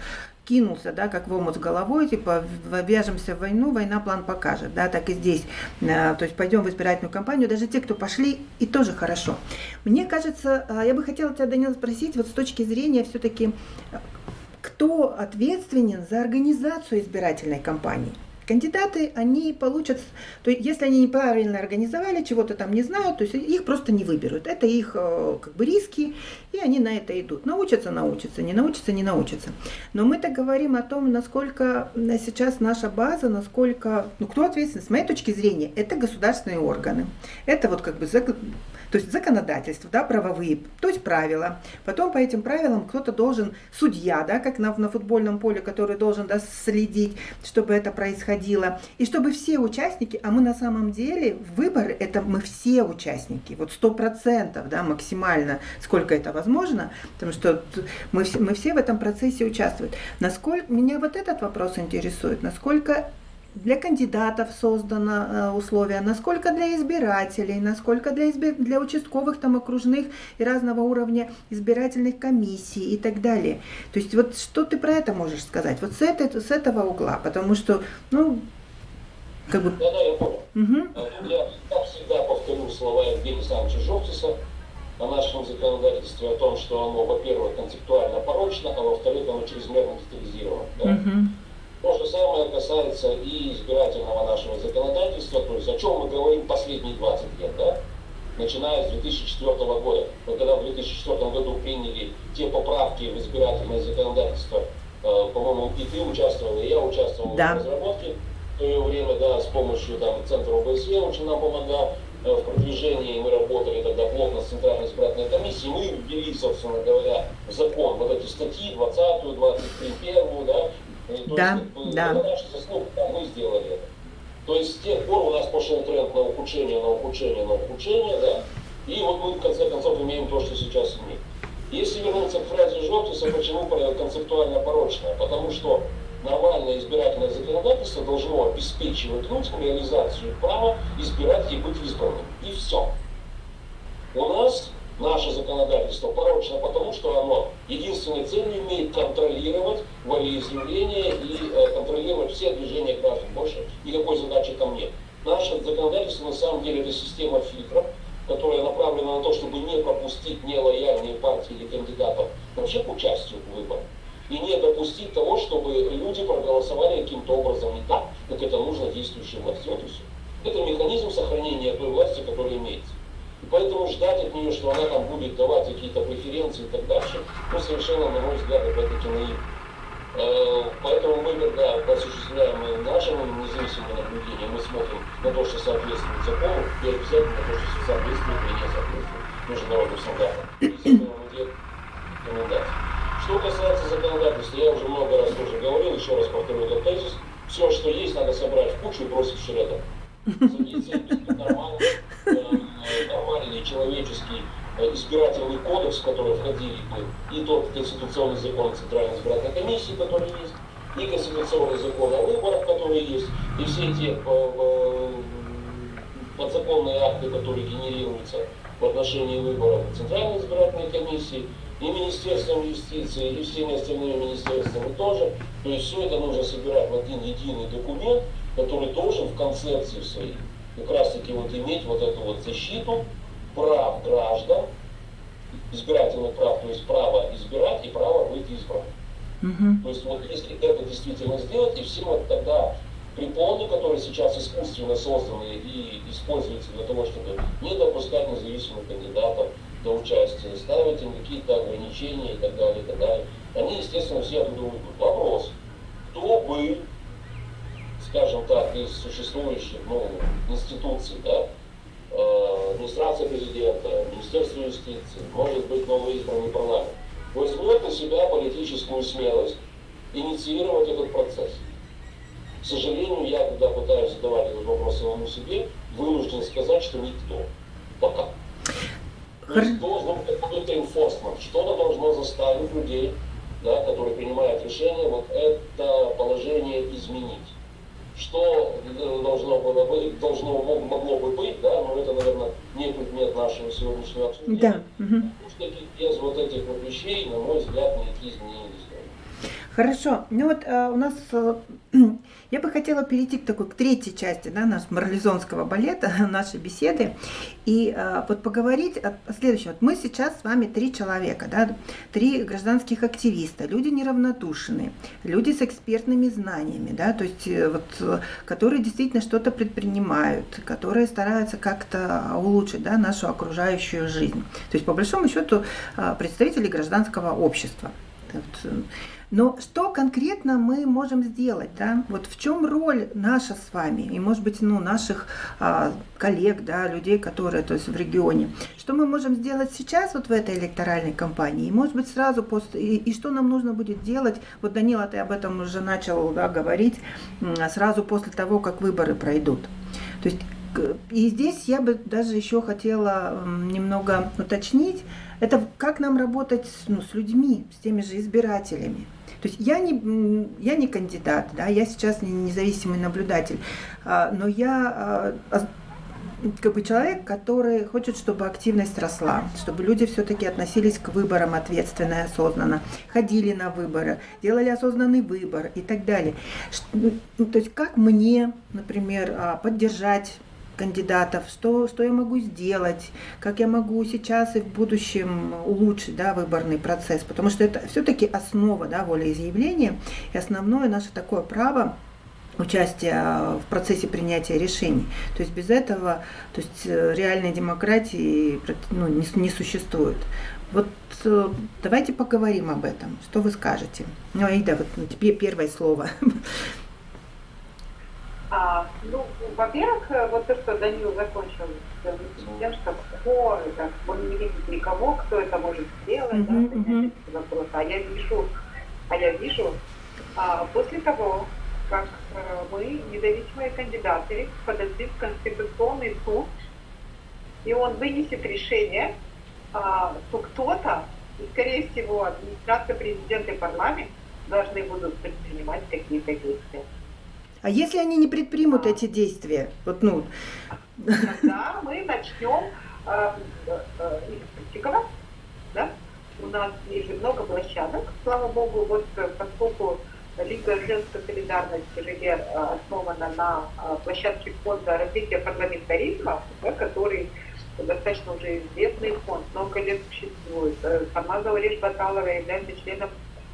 кинулся, да, как в омут с головой, типа, вяжемся в войну, война план покажет, да, так и здесь. Э, то есть пойдем в избирательную кампанию, даже те, кто пошли, и тоже хорошо. Мне кажется, э, я бы хотела тебя, Данил, спросить, вот с точки зрения все-таки, э, кто ответственен за организацию избирательной кампании? Кандидаты, они получат, то есть если они неправильно организовали, чего-то там не знают, то есть их просто не выберут. Это их э, как бы риски, и они на это идут. Научатся, научатся, не научатся, не научатся. Но мы-то говорим о том, насколько сейчас наша база, насколько, ну кто ответственен, с моей точки зрения, это государственные органы. Это вот как бы то есть законодательство, да, правовые, то есть правила. Потом по этим правилам кто-то должен, судья, да, как на, на футбольном поле, который должен да, следить, чтобы это происходило. И чтобы все участники, а мы на самом деле, выборы, это мы все участники, вот сто процентов, да, максимально, сколько это возможно, потому что мы, мы все в этом процессе участвуют. Насколько, меня вот этот вопрос интересует, насколько для кандидатов создано э, условия, насколько для избирателей, насколько для, избир... для участковых, там, окружных и разного уровня избирательных комиссий и так далее. То есть вот что ты про это можешь сказать? Вот с, этой, с этого угла, потому что, ну, как бы... Да, да, я понял. Угу. Я, всегда повторю, слова Евгения Александровича Жовтиса о нашем законодательстве, о том, что оно, во-первых, концептуально порочно, а во-вторых, оно чрезмерно детализировано. Да? Uh-huh. То же самое касается и избирательного нашего законодательства, то есть о чем мы говорим последние 20 лет, да? начиная с 2004 года. Мы когда в 2004 году приняли те поправки в избирательное законодательство, э, по-моему, и ты участвовал, и я участвовал да. в разработке в то время, да, с помощью там, Центра ОБСЕ очень нам помогал э, в продвижении, мы работали тогда плотно с Центральной избирательной комиссией, мы ввели, собственно говоря, в закон вот эти статьи 20, 23, 1, да, то да, есть, да. Заслуга, да, мы сделали это. То есть с тех пор у нас пошел тренд на ухудшение, на ухудшение, на ухудшение, да, и вот мы в конце концов имеем то, что сейчас имеем. Если вернуться к фразе Жовтиса, почему концептуально порочная? Потому что нормальное избирательное законодательство должно обеспечивать людям реализацию права избирать и быть избранным. И все. У нас наше законодательство порочно, потому что оно единственной целью имеет контролировать волеизъявление и э, контролировать все движения граждан. Больше никакой задачи там нет. Наше законодательство на самом деле это система фильтров, которая направлена на то, чтобы не пропустить нелояльные партии или кандидатов вообще к участию в выборах. И не допустить того, чтобы люди проголосовали каким-то образом не так, как это нужно действующей власти. Вот все. Это механизм сохранения той власти, которая имеется. И поэтому ждать от нее, что она там будет давать какие-то преференции и так дальше, ну, совершенно, на мой взгляд, опять-таки наивно. Э, поэтому мы, когда осуществляем наше независимое наблюдение, мы смотрим на то, что соответствует закону, и обязательно на то, что соответствует или не соответствует международным стандартам. Что касается законодательства, я уже много раз тоже говорил, еще раз повторю этот тезис, все, что есть, надо собрать в кучу и бросить в шредер. Э, нормальный человеческий Э, избирательный кодекс, в который входили бы и тот конституционный закон Центральной избирательной комиссии, который есть, и конституционный закон о выборах, который есть, и все эти э, э, подзаконные акты, которые генерируются в отношении выборов Центральной избирательной комиссии, и Министерством юстиции, и всеми остальными министерствами тоже. То есть все это нужно собирать в один единый документ, который должен в концепции своей как раз таки вот иметь вот эту вот защиту прав граждан, избирательных прав, то есть право избирать и право быть избранным. Угу. То есть вот если это действительно сделать, и все вот тогда препоны, которые сейчас искусственно созданы и используются для того, чтобы не допускать независимых кандидатов до участия, ставить им какие-то ограничения и так далее, и так далее, они, естественно, все оттуда уйдут. Вопрос, кто бы, скажем так, из существующих ну, институций, да, администрация президента, Министерство юстиции, может быть новоизбранный парламент, возьмет на себя политическую смелость инициировать этот процесс. К сожалению, я, когда пытаюсь задавать этот вопрос самому себе, вынужден сказать, что никто. Пока. Должен быть какой-то enforcement. Что-то должно заставить людей, да, которые принимают решения, вот это положение изменить что должно было быть, должно могло бы быть, да, но это, наверное, не предмет нашего сегодняшнего обсуждения. Да. Угу. Потому что без вот этих вот вещей, на мой взгляд, никакие изменения не Хорошо. Ну вот э, у нас э, я бы хотела перейти к такой к третьей части да, нашего марлезонского балета, нашей беседы, и э, вот поговорить о, о следующем. Вот мы сейчас с вами три человека, да, три гражданских активиста, люди неравнодушные, люди с экспертными знаниями, да, то есть э, вот, э, которые действительно что-то предпринимают, которые стараются как-то улучшить да, нашу окружающую жизнь. То есть по большому счету э, представители гражданского общества. Но что конкретно мы можем сделать, да? Вот в чем роль наша с вами и, может быть, ну, наших а, коллег, да, людей, которые, то есть в регионе. Что мы можем сделать сейчас вот в этой электоральной кампании? И, может быть, сразу после, и, и что нам нужно будет делать? Вот Данила, ты об этом уже начал да, говорить сразу после того, как выборы пройдут. То есть и здесь я бы даже еще хотела немного уточнить, это как нам работать ну, с людьми, с теми же избирателями. То есть я не, я не кандидат, да, я сейчас не независимый наблюдатель, а, но я а, как бы человек, который хочет, чтобы активность росла, чтобы люди все-таки относились к выборам ответственно и осознанно, ходили на выборы, делали осознанный выбор и так далее. То есть как мне, например, а, поддержать кандидатов, что, что я могу сделать, как я могу сейчас и в будущем улучшить да, выборный процесс, потому что это все-таки основа да, волеизъявления и основное наше такое право участия в процессе принятия решений. То есть без этого то есть э, реальной демократии ну, не, не существует. Вот э, давайте поговорим об этом. Что вы скажете? Ну, Аида, вот ну, тебе первое слово. А, ну, во-первых, э, вот то, что Данил закончил тем, что кто это, он не видит никого, кто это может сделать, uh-huh, да, uh-huh. вопрос. А я вижу, а я вижу, а, после того, как э, мы, независимые кандидаты, подошли в Конституционный суд, и он вынесет решение, а, то кто-то, и скорее всего администрация президента и парламент, должны будут предпринимать какие-то действия. А если они не предпримут эти действия? Вот, ну... Тогда мы начнем э, э, практиковать. Да? У нас есть много площадок, слава богу, вот э, поскольку Лига женской солидарности ЖГ основана на площадке фонда развития парламентаризма, да, который достаточно уже известный фонд, много лет существует. Сама Завалиш Баталова является членом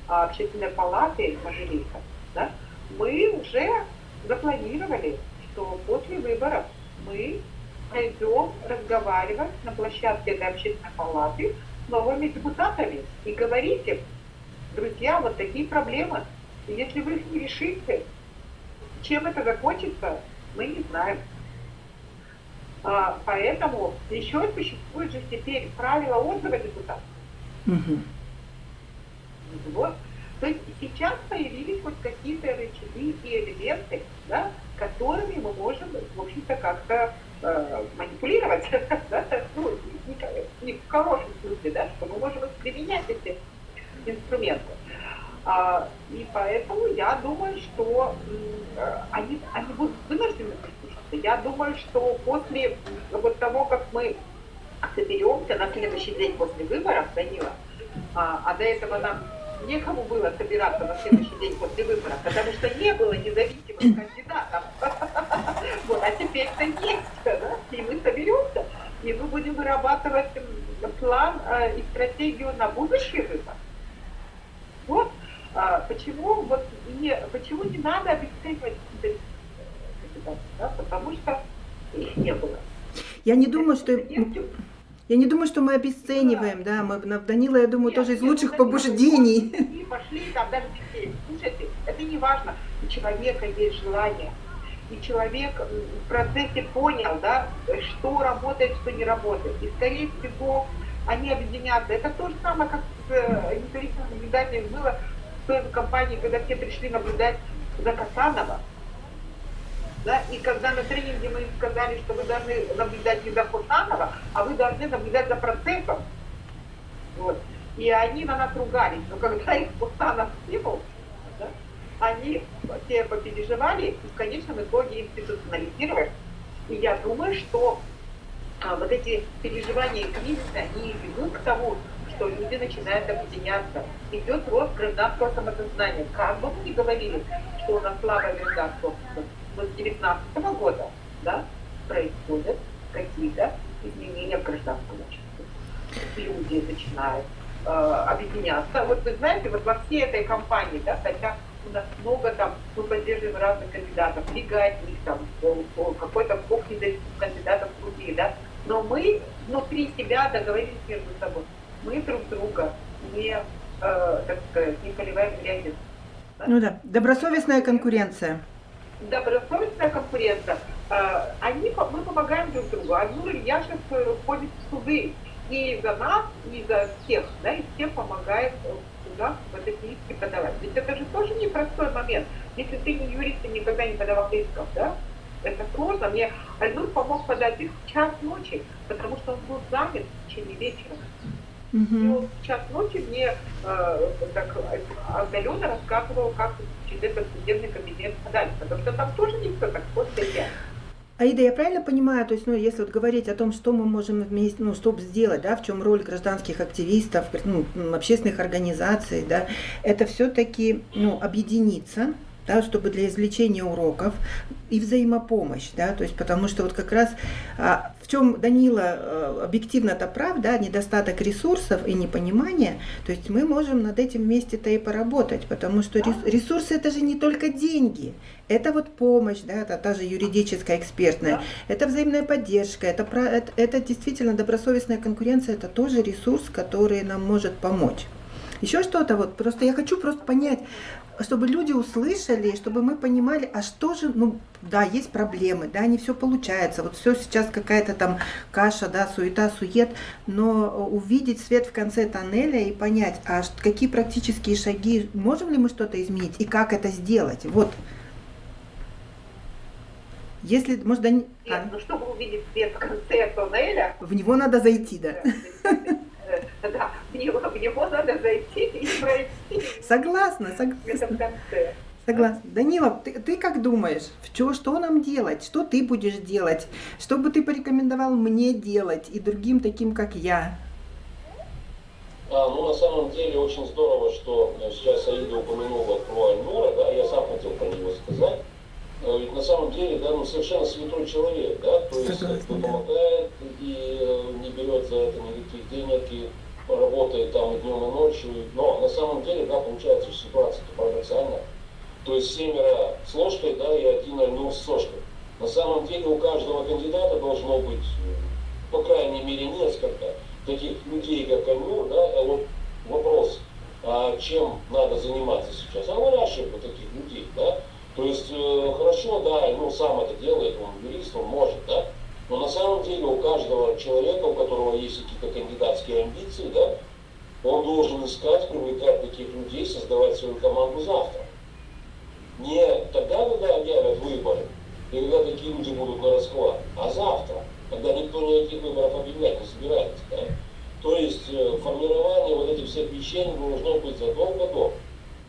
общественной палаты Мажилиса. Да? Мы уже запланировали, что после выборов мы пойдем разговаривать на площадке этой общественной палаты с новыми депутатами и говорить им, друзья, вот такие проблемы. И если вы их не решите, чем это закончится, мы не знаем. А, поэтому еще существует же теперь правила отзыва депутатов. Угу. Вот. То есть сейчас появились вот какие-то рычаги и элементы, да, которыми мы можем, в общем-то, как-то э, манипулировать, да, ну, не, не в хорошем смысле, да, что мы можем применять эти инструменты. А, и поэтому я думаю, что они, они будут вынуждены прислушаться. Я думаю, что после вот того, как мы соберемся на следующий день после выборов, Данила, а, а до этого нам некому было собираться на следующий день после выборов, потому что не было независимых кандидатов. Вот, а теперь-то есть, да? и мы соберемся, и мы будем вырабатывать план э, и стратегию на будущий выбор. Вот а, почему, вот, не, почему не надо обесценивать кандидатов, да? потому что их не было. Я не думаю, что... Я не думаю, что мы обесцениваем, да, мы, Данила, я думаю, Нет, тоже из лучших побуждений. И пошли там даже детей. Слушайте, это не важно, у человека есть желание, и человек в процессе понял, да, что работает, что не работает. И, скорее всего, они объединятся. Это то же самое, как с э, независимыми наблюдателями было в той компании, когда все пришли наблюдать за Касанова. Да? И когда на тренинге мы им сказали, что вы должны наблюдать не за Хусанова, а вы должны наблюдать за процессом. Вот. И они на нас ругались. Но когда их Хусанов скинул, да, они все попереживали и в конечном итоге институционализировали. И я думаю, что а, вот эти переживания и кризисы, они ведут к тому, что люди начинают объединяться. Идет рост гражданского самосознания. Как бы мы ни говорили, что у нас слабое гражданство, с 2019 года да, происходят какие-то изменения в гражданском обществе. Люди начинают э, объединяться. Вот вы знаете, вот во всей этой кампании, да, хотя у нас много там, мы поддерживаем разных кандидатов, Лига одних, там, какой-то бог независимых кандидатов другие, да, но мы внутри себя договорились между собой. Мы друг друга не, э, так сказать, не поливаем грязью. Ну да, добросовестная конкуренция добросовестная конкуренция, э, они, мы помогаем друг другу. Айнур Ильяшев ходит в суды и за нас, и за всех, да, и всем помогает в судах в этой иске подавать. Ведь это же тоже непростой момент. Если ты не юрист, ты никогда не подавал исков, да, это сложно. Мне Айнур помог подать их в час ночи, потому что он был занят в течение вечера. Угу. И он в час ночи мне э, так отдаленно рассказывал, как этот судебный кабинет подать, потому что там тоже все так просто и Аида, я правильно понимаю, то есть, ну, если вот говорить о том, что мы можем вместе, ну, чтобы сделать, да, в чем роль гражданских активистов, ну, общественных организаций, да, это все-таки, ну, объединиться, да, чтобы для извлечения уроков и взаимопомощь, да, то есть потому что вот как раз а, в чем Данила а, объективно это прав, да, недостаток ресурсов и непонимания, то есть мы можем над этим вместе-то и поработать, потому что ресурсы это же не только деньги, это вот помощь, да, это та же юридическая, экспертная, это взаимная поддержка, это, это действительно добросовестная конкуренция, это тоже ресурс, который нам может помочь. Еще что-то вот, просто я хочу просто понять, чтобы люди услышали, чтобы мы понимали, а что же, ну, да, есть проблемы, да, не все получается, вот все сейчас какая-то там каша, да, суета, сует, но увидеть свет в конце тоннеля и понять, а какие практические шаги, можем ли мы что-то изменить и как это сделать, вот. Если, может, да... А? Ну, чтобы увидеть свет в конце тоннеля... В него надо зайти, да. Да, в него, в него надо зайти и пройти. Согласна, согласна. Согласна. Данила, ты, ты как думаешь, что, что нам делать? Что ты будешь делать? Что бы ты порекомендовал мне делать и другим таким, как я? А, ну, на самом деле, очень здорово, что сейчас Аида упомянула про Альнура, да, я сам хотел про него сказать. Э, ведь на самом деле, да, ну, совершенно святой человек, да, то есть кто помогает и э, не берет за это никаких денег, и работает там днем, и ночью. Но на самом деле, да, получается ситуация парадоксальная. То есть семеро с ложкой, да, и один альнул с сошкой. На самом деле у каждого кандидата должно быть, по крайней мере, несколько таких людей, как Альнур, да, а вот вопрос, а чем надо заниматься сейчас? А выращивать таких людей, да, то есть э, хорошо, да, ну сам это делает, он юрист, он может, да, но на самом деле у каждого человека, у которого есть какие-то кандидатские амбиции, да, он должен искать, привлекать таких людей, создавать свою команду завтра. Не тогда, когда объявят выборы, и когда такие люди будут на расклад, а завтра, когда никто никаких выборов объявлять не собирается. Да? То есть э, формирование вот этих всех вещей должно быть задолго до.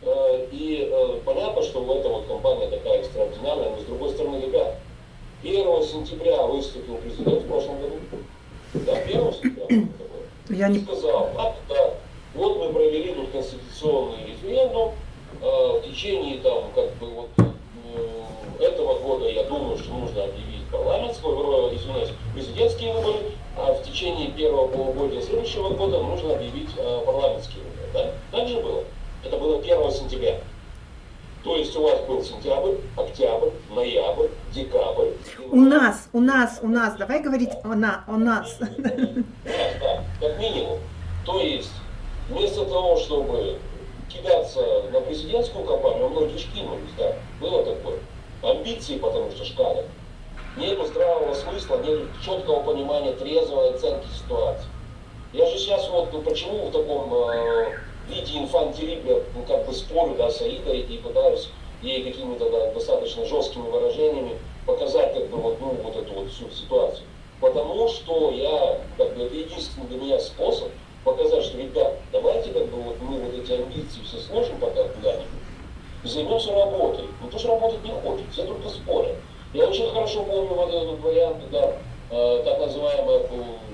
Э, и э, понятно, что этом вот компания такая экстраординарная, но с другой стороны, ребят, 1 сентября выступил президент в прошлом году. Да, 1 сентября. Я не... Сказал, а, да, вот мы провели тут конституционный референдум, э, в течение там, как бы вот э, этого года, я думаю, что нужно объявить парламентские, э, извиняюсь, президентские выборы, а в течение первого полугодия следующего года нужно объявить э, парламентские выборы. Да? Так же было. Это было 1 сентября. То есть у вас был сентябрь, октябрь, ноябрь, декабрь. У нас, у нас, у нас, давай говорить о, на, о нас. У нас, да, как минимум. То есть вместо того, чтобы кидаться на президентскую кампанию, многие шкинулись, да, было такое. Амбиции, потому что шкалят. Нет здравого смысла, нет четкого понимания, трезвой оценки ситуации. Я же сейчас вот, ну почему в таком э, виде инфантилипия, ну, как бы спорю, да, с Аидой и пытаюсь ей какими-то да, достаточно жесткими выражениями показать, как бы, вот, ну, вот эту вот всю ситуацию. Потому что я, как бы, это единственный для меня способ показать, что, ребят, давайте, как бы, вот мы вот эти амбиции все сложим пока куда-нибудь, займемся работой. Ну, потому что работать не хочет, все только спорят. Я очень хорошо помню вот этот вариант, когда э, так называемая,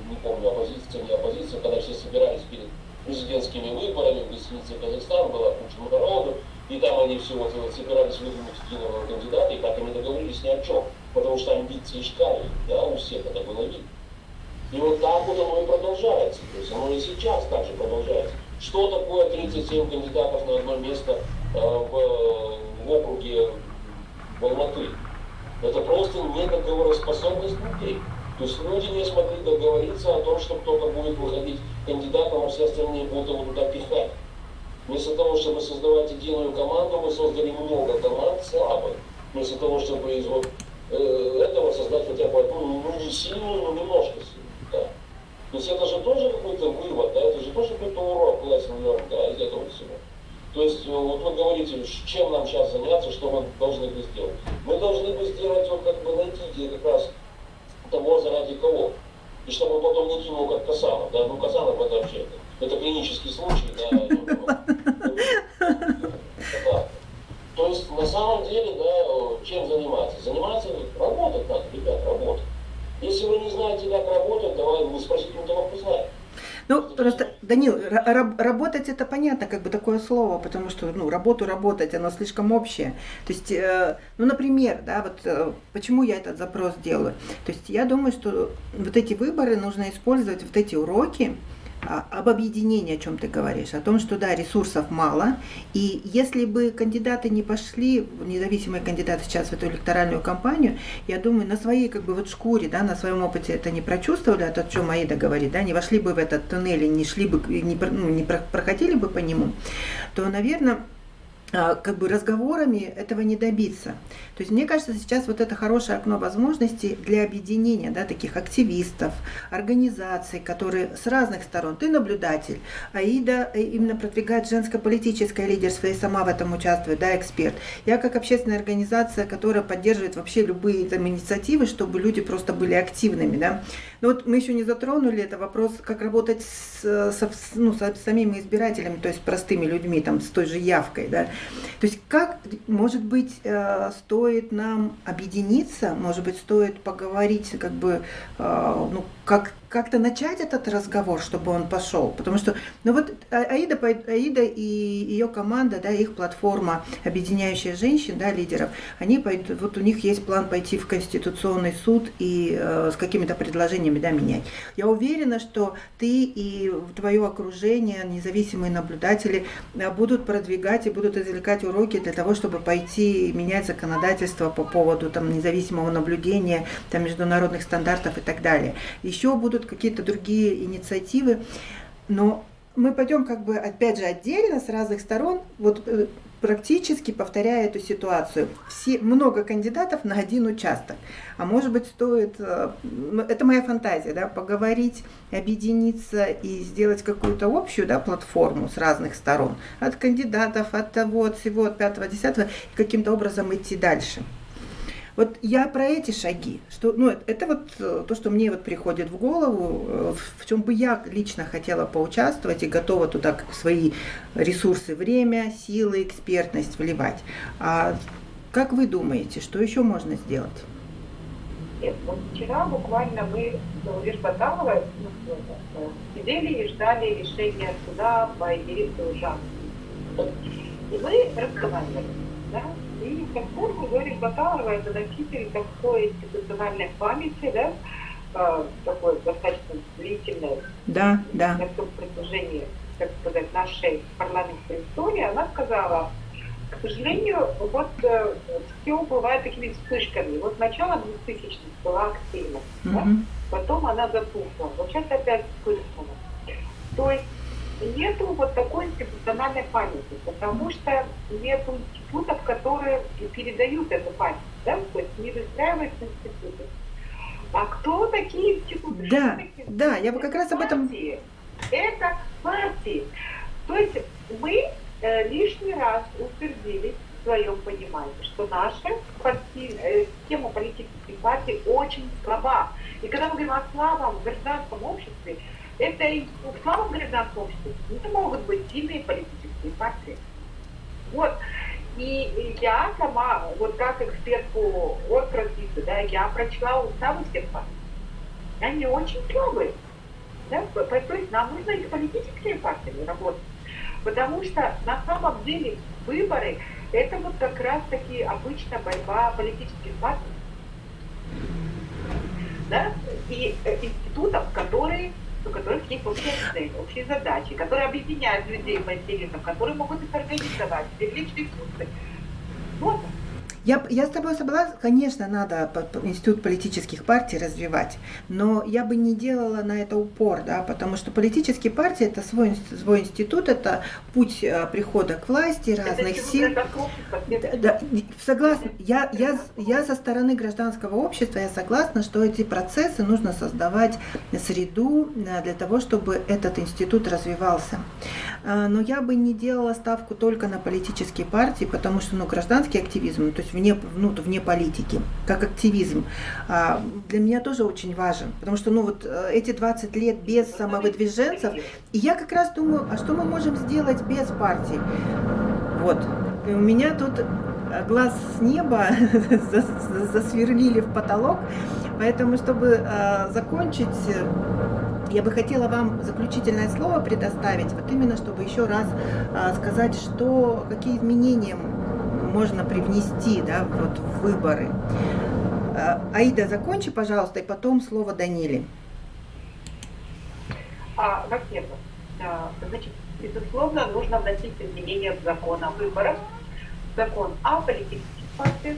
не помню, оппозиция, не оппозиция, когда все собирались перед президентскими выборами в гостинице Казахстан была куча народу, и там они все вот, вот собирались выдвинуть единого кандидата, и так они договорились ни о чем, потому что амбиции шкали, да, у всех это было видно. И вот так вот оно и продолжается, то есть оно и сейчас также продолжается. Что такое 37 кандидатов на одно место э, в, в округе в Алматы? Это просто недоговороспособность людей. То есть люди не смогли договориться о том, что кто-то будет выходить кандидатом, а все остальные будут его туда пихать. Вместо того, чтобы создавать единую команду, мы создали много команд слабых. Вместо того, чтобы из вот э, этого создать хотя бы одну, ну не сильную, но немножко сильную. Да. То есть это же тоже какой-то вывод, да, это же тоже какой-то урок классный да, из этого всего. То есть э, вот вы говорите, чем нам сейчас заняться, что мы должны бы сделать. Мы должны бы сделать, вот как бы найти как раз того, заради кого. И чтобы потом не кинул как Касанов. Да? Ну, Касанов это вообще, это клинический случай. Да? да. То есть, на самом деле, да, чем заниматься? Заниматься, работать надо, ребят, работать. Если вы не знаете, как работать, давай вы спросите у того, кто знает. Ну, просто, Данил, работать это понятно, как бы такое слово, потому что, ну, работу работать, оно слишком общее. То есть, э, ну, например, да, вот э, почему я этот запрос делаю? То есть, я думаю, что вот эти выборы нужно использовать, вот эти уроки, об объединении, о чем ты говоришь, о том, что да, ресурсов мало, и если бы кандидаты не пошли, независимые кандидаты сейчас в эту электоральную кампанию, я думаю, на своей как бы вот шкуре, да, на своем опыте это не прочувствовали, а то, о чем Аида говорит, да, не вошли бы в этот туннель не шли бы, не, ну, не проходили бы по нему, то, наверное, а, как бы разговорами этого не добиться. То есть мне кажется, сейчас вот это хорошее окно возможностей для объединения да, таких активистов, организаций, которые с разных сторон. Ты наблюдатель, Аида э, именно продвигает женско-политическое лидерство и сама в этом участвует, да, эксперт. Я как общественная организация, которая поддерживает вообще любые там инициативы, чтобы люди просто были активными, да. Но вот мы еще не затронули это вопрос, как работать с, со, ну, с самими избирателями, то есть простыми людьми, там, с той же явкой, да. То есть как, может быть, э, стоит нам объединиться, может быть, стоит поговорить, как бы, э, ну, как как-то начать этот разговор, чтобы он пошел. Потому что, ну вот а, Аида, Аида и ее команда, да, их платформа, объединяющая женщин, да, лидеров, они пойдут, вот у них есть план пойти в Конституционный суд и э, с какими-то предложениями, да, менять. Я уверена, что ты и твое окружение, независимые наблюдатели э, будут продвигать и будут извлекать уроки для того, чтобы пойти менять законодательство по поводу там, независимого наблюдения, там, международных стандартов и так далее. Еще будут будут какие-то другие инициативы, но мы пойдем как бы опять же отдельно с разных сторон, вот э, практически повторяя эту ситуацию. Все, много кандидатов на один участок. А может быть стоит, э, это моя фантазия, да, поговорить, объединиться и сделать какую-то общую да, платформу с разных сторон. От кандидатов, от того, от всего, от пятого, десятого, и каким-то образом идти дальше. Вот я про эти шаги, что, ну, это вот э, то, что мне вот приходит в голову, э, в чем бы я лично хотела поучаствовать и готова туда свои ресурсы, время, силы, экспертность вливать. А как вы думаете, что еще можно сделать? Нет, вот вчера буквально мы с Лишбаталовой сидели и ждали решения суда по Ирисе Ужану. И мы разговаривали, да, и поскольку Зорик Баталова это носитель такой институциональной памяти, да, э, такой достаточно длительной, да, да. на всем протяжении, так сказать, нашей парламентской истории, она сказала, к сожалению, вот э, все бывает такими вспышками. Вот начало 2000-х была активность, mm-hmm. да? потом она затухла. Вот сейчас опять вспыхнула. То есть нету вот такой институциональной памяти, потому что нету институтов, которые передают эту память, да, то есть не выстраиваются институты. А кто такие институты? Да, такие? да, я бы как раз об этом... Это партии. То есть мы э, лишний раз утвердились в своем понимании, что наша партия, э, система политических партий очень слаба. И когда мы говорим о слабом гражданском обществе, это и в слабом гражданском обществе это могут быть сильные политические партии. Вот. И я сама, вот как эксперт по оргразвитию, да, я прочла уставы всех партий. Они очень слабые. Да? То есть нам нужно и с политическими партиями работать. Потому что на самом деле выборы это вот как раз таки обычная борьба политических партий. Да? И э, институтов, которые у которых есть общая цель, общие задачи, которые объединяют людей по интересам, которые могут их организовать, привлечь ресурсы. Вот я, я с тобой согласна, конечно, надо институт политических партий развивать, но я бы не делала на это упор, да, потому что политические партии это свой, свой институт, это путь э, прихода к власти разных это сил. Да, да, согласна, я, я, я со стороны гражданского общества, я согласна, что эти процессы нужно создавать среду э, для того, чтобы этот институт развивался. Э, но я бы не делала ставку только на политические партии, потому что ну, гражданский активизм, то есть вне, ну, вне политики, как активизм, а, для меня тоже очень важен. Потому что ну, вот, э, эти 20 лет без самовыдвиженцев, и я как раз думаю, а что мы можем сделать без партий? Вот. И у меня тут э, глаз с неба засверлили в потолок, поэтому, чтобы э, закончить я бы хотела вам заключительное слово предоставить, вот именно чтобы еще раз сказать, что какие изменения можно привнести да, вот, в выборы. А, Аида, закончи, пожалуйста, и потом слово Даниле. А, во-первых, значит, безусловно, нужно вносить изменения в закон о выборах, закон о политических партиях.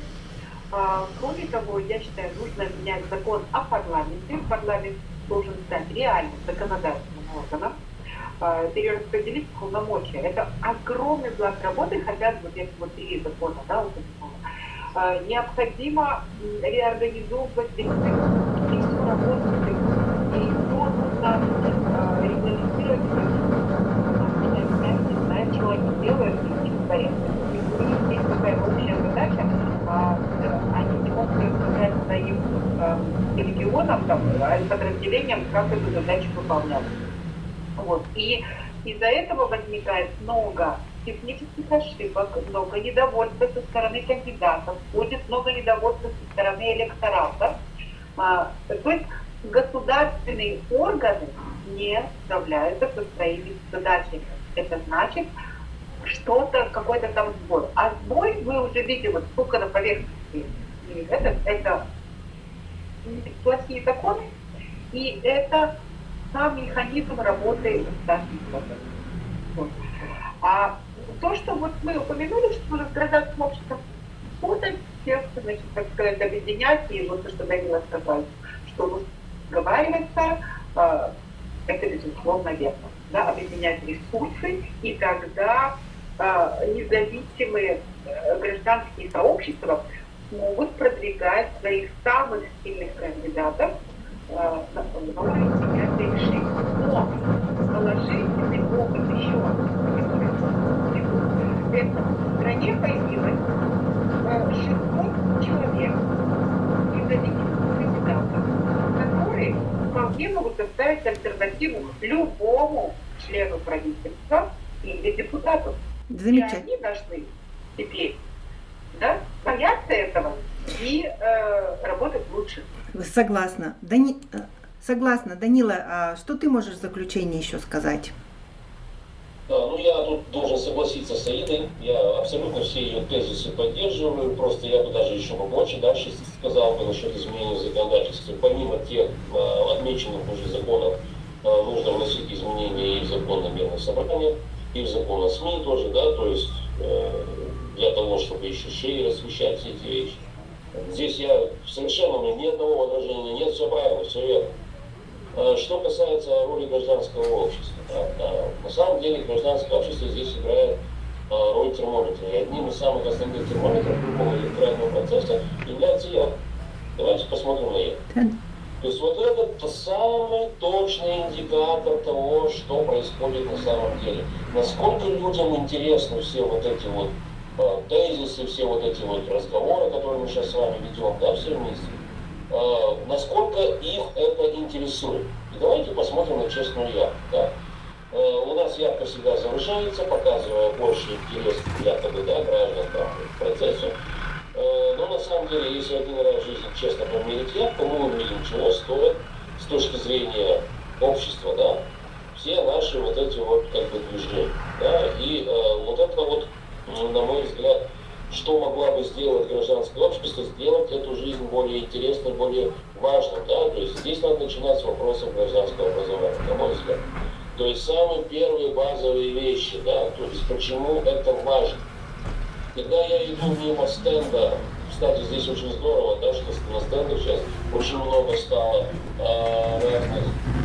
А, кроме того, я считаю, нужно менять закон о парламенте. Парламент должен стать реальным законодательным органом, перераспределить полномочия. Это огромный пласт работы, хотя вот если вот три закона, да, вот а, необходимо реорганизовывать всю работу, и то нужно регламентировать, не знаю, чего они делают, и в порядке. У них есть такая общая задача, они не могут сказать своим регионам, там, подразделениям, как эту задачу выполнять. Вот. И из-за этого возникает много технических ошибок, много недовольства со стороны кандидатов, будет много недовольства со стороны электората. А, то есть государственные органы не справляются со своими задачами. Это значит, что-то, какой-то там сбой. А сбой вы уже видите, вот сколько на поверхности. Это, это плохие законы, и это сам механизм работы государственных вот. А то, что вот мы упомянули, что с гражданским обществом путать, всех, значит, так сказать, объединять, и вот то, что Данила сказал, что разговаривается, э, это безусловно верно. Да, объединять ресурсы, и тогда э, независимые э, гражданские сообщества могут продвигать своих самых сильных кандидатов э, принятие решений. Но положительный опыт еще, это в стране появилось 600 человек независимых кандидатов, которые вполне могут составить альтернативу любому члену правительства или депутату. Замечательно. И они должны теперь да, бояться этого и э, работать лучше. Согласна. Дани... Э, согласна. Данила, а что ты можешь в заключение еще сказать? Да, ну я тут должен согласиться с Аидой. Я абсолютно все ее тезисы поддерживаю. Просто я бы даже еще побольше дальше сказал бы насчет изменения законодательства. Помимо тех э, отмеченных уже законов, э, нужно вносить изменения и в закон о мирных собраниях, и в закон о СМИ тоже, да, то есть э, для того, чтобы еще шире освещать все эти вещи. Здесь я совершенно, меня ни одного возражения нет, все правильно, все верно. А, что касается роли гражданского общества, да, да, на самом деле гражданское общество здесь играет а, роль термометра. И одним из самых основных термометров любого электорального процесса является я. Давайте посмотрим на это. То есть вот это самый точный индикатор того, что происходит на самом деле. Насколько людям интересны все вот эти вот тезисы, все вот эти вот разговоры, которые мы сейчас с вами ведем, да, все вместе, э, насколько их это интересует. И давайте посмотрим на честную явку. Да. Э, у нас явка всегда завышается, показывая больше интерес якобы да, граждан там, к процессу. Но на самом деле, если один раз в жизни честно померить явку, мы увидим, чего стоит с точки зрения общества, да, все наши вот эти вот как бы движения. Да, и э, вот это вот на мой взгляд, что могла бы сделать гражданское общество, сделать эту жизнь более интересной, более важной. Да? То есть здесь надо начинать с вопросов гражданского образования, на мой взгляд. То есть самые первые базовые вещи, да, то есть почему это важно. Когда я иду мимо стенда, кстати, здесь очень здорово, да, что на стендах сейчас очень много стало э, разных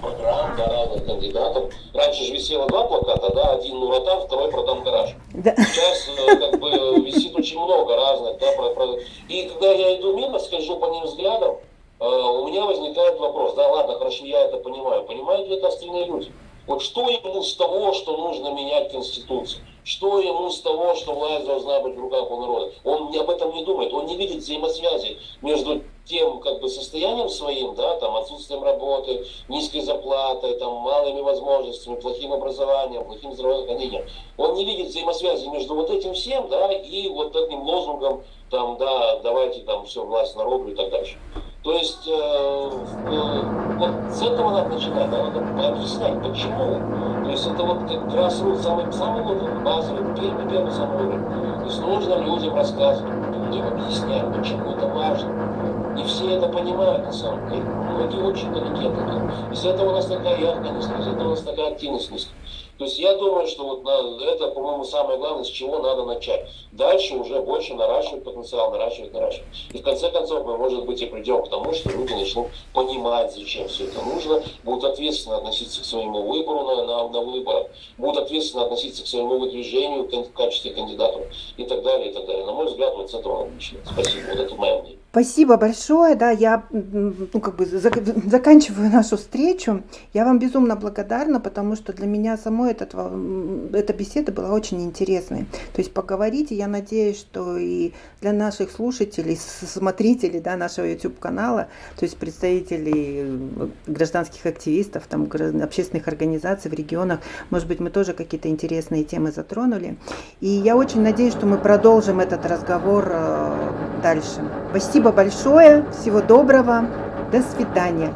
программ, разных кандидатов. Раньше же висело два плаката, да, один Нуротан, второй продам гараж. Да. Сейчас э, как бы висит очень много разных, да, про, про... и когда я иду мимо, скольжу по ним взглядом, э, у меня возникает вопрос, да, ладно, хорошо, я это понимаю, понимают ли это остальные люди? Вот что ему с того, что нужно менять Конституцию? Что ему с того, что власть должна быть в руках у народа? Он об этом не думает, он не видит взаимосвязи между тем как бы состоянием своим, да, там отсутствием работы, низкой зарплатой, там малыми возможностями, плохим образованием, плохим здравоохранением. Он не видит взаимосвязи между вот этим всем, да, и вот этим лозунгом, там, да, давайте там все власть народу и так дальше. То есть э, э, вот с этого надо начинать, да, надо объяснять, почему. То есть это вот как grassroots, самый, самый вот базовый, первый, первый самый уровень. Есть нужно людям рассказывать, людям объяснять, почему это важно. Не все это понимают на самом деле. Многие очень далеки от этого. Из этого у нас такая яркая из этого у нас такая активность низкая. То есть я думаю, что вот на, это, по-моему, самое главное, с чего надо начать. Дальше уже больше наращивать потенциал, наращивать, наращивать. И в конце концов мы, может быть, и придем к тому, что люди начнут понимать, зачем все это нужно, будут ответственно относиться к своему выбору на, на, на выборах, будут ответственно относиться к своему выдвижению в качестве кандидатов и так далее, и так далее. На мой взгляд, вот с этого начинать. Спасибо. Вот это мое мнение. Спасибо большое, да, я ну, как бы заканчиваю нашу встречу. Я вам безумно благодарна, потому что для меня самой этот, эта беседа была очень интересной. То есть поговорите, я надеюсь, что и для наших слушателей, смотрителей да, нашего YouTube-канала, то есть представителей э, гражданских активистов, там, общественных организаций в регионах, может быть, мы тоже какие-то интересные темы затронули. И я очень надеюсь, что мы продолжим этот разговор э, дальше. Спасибо большое, всего доброго. До свидания.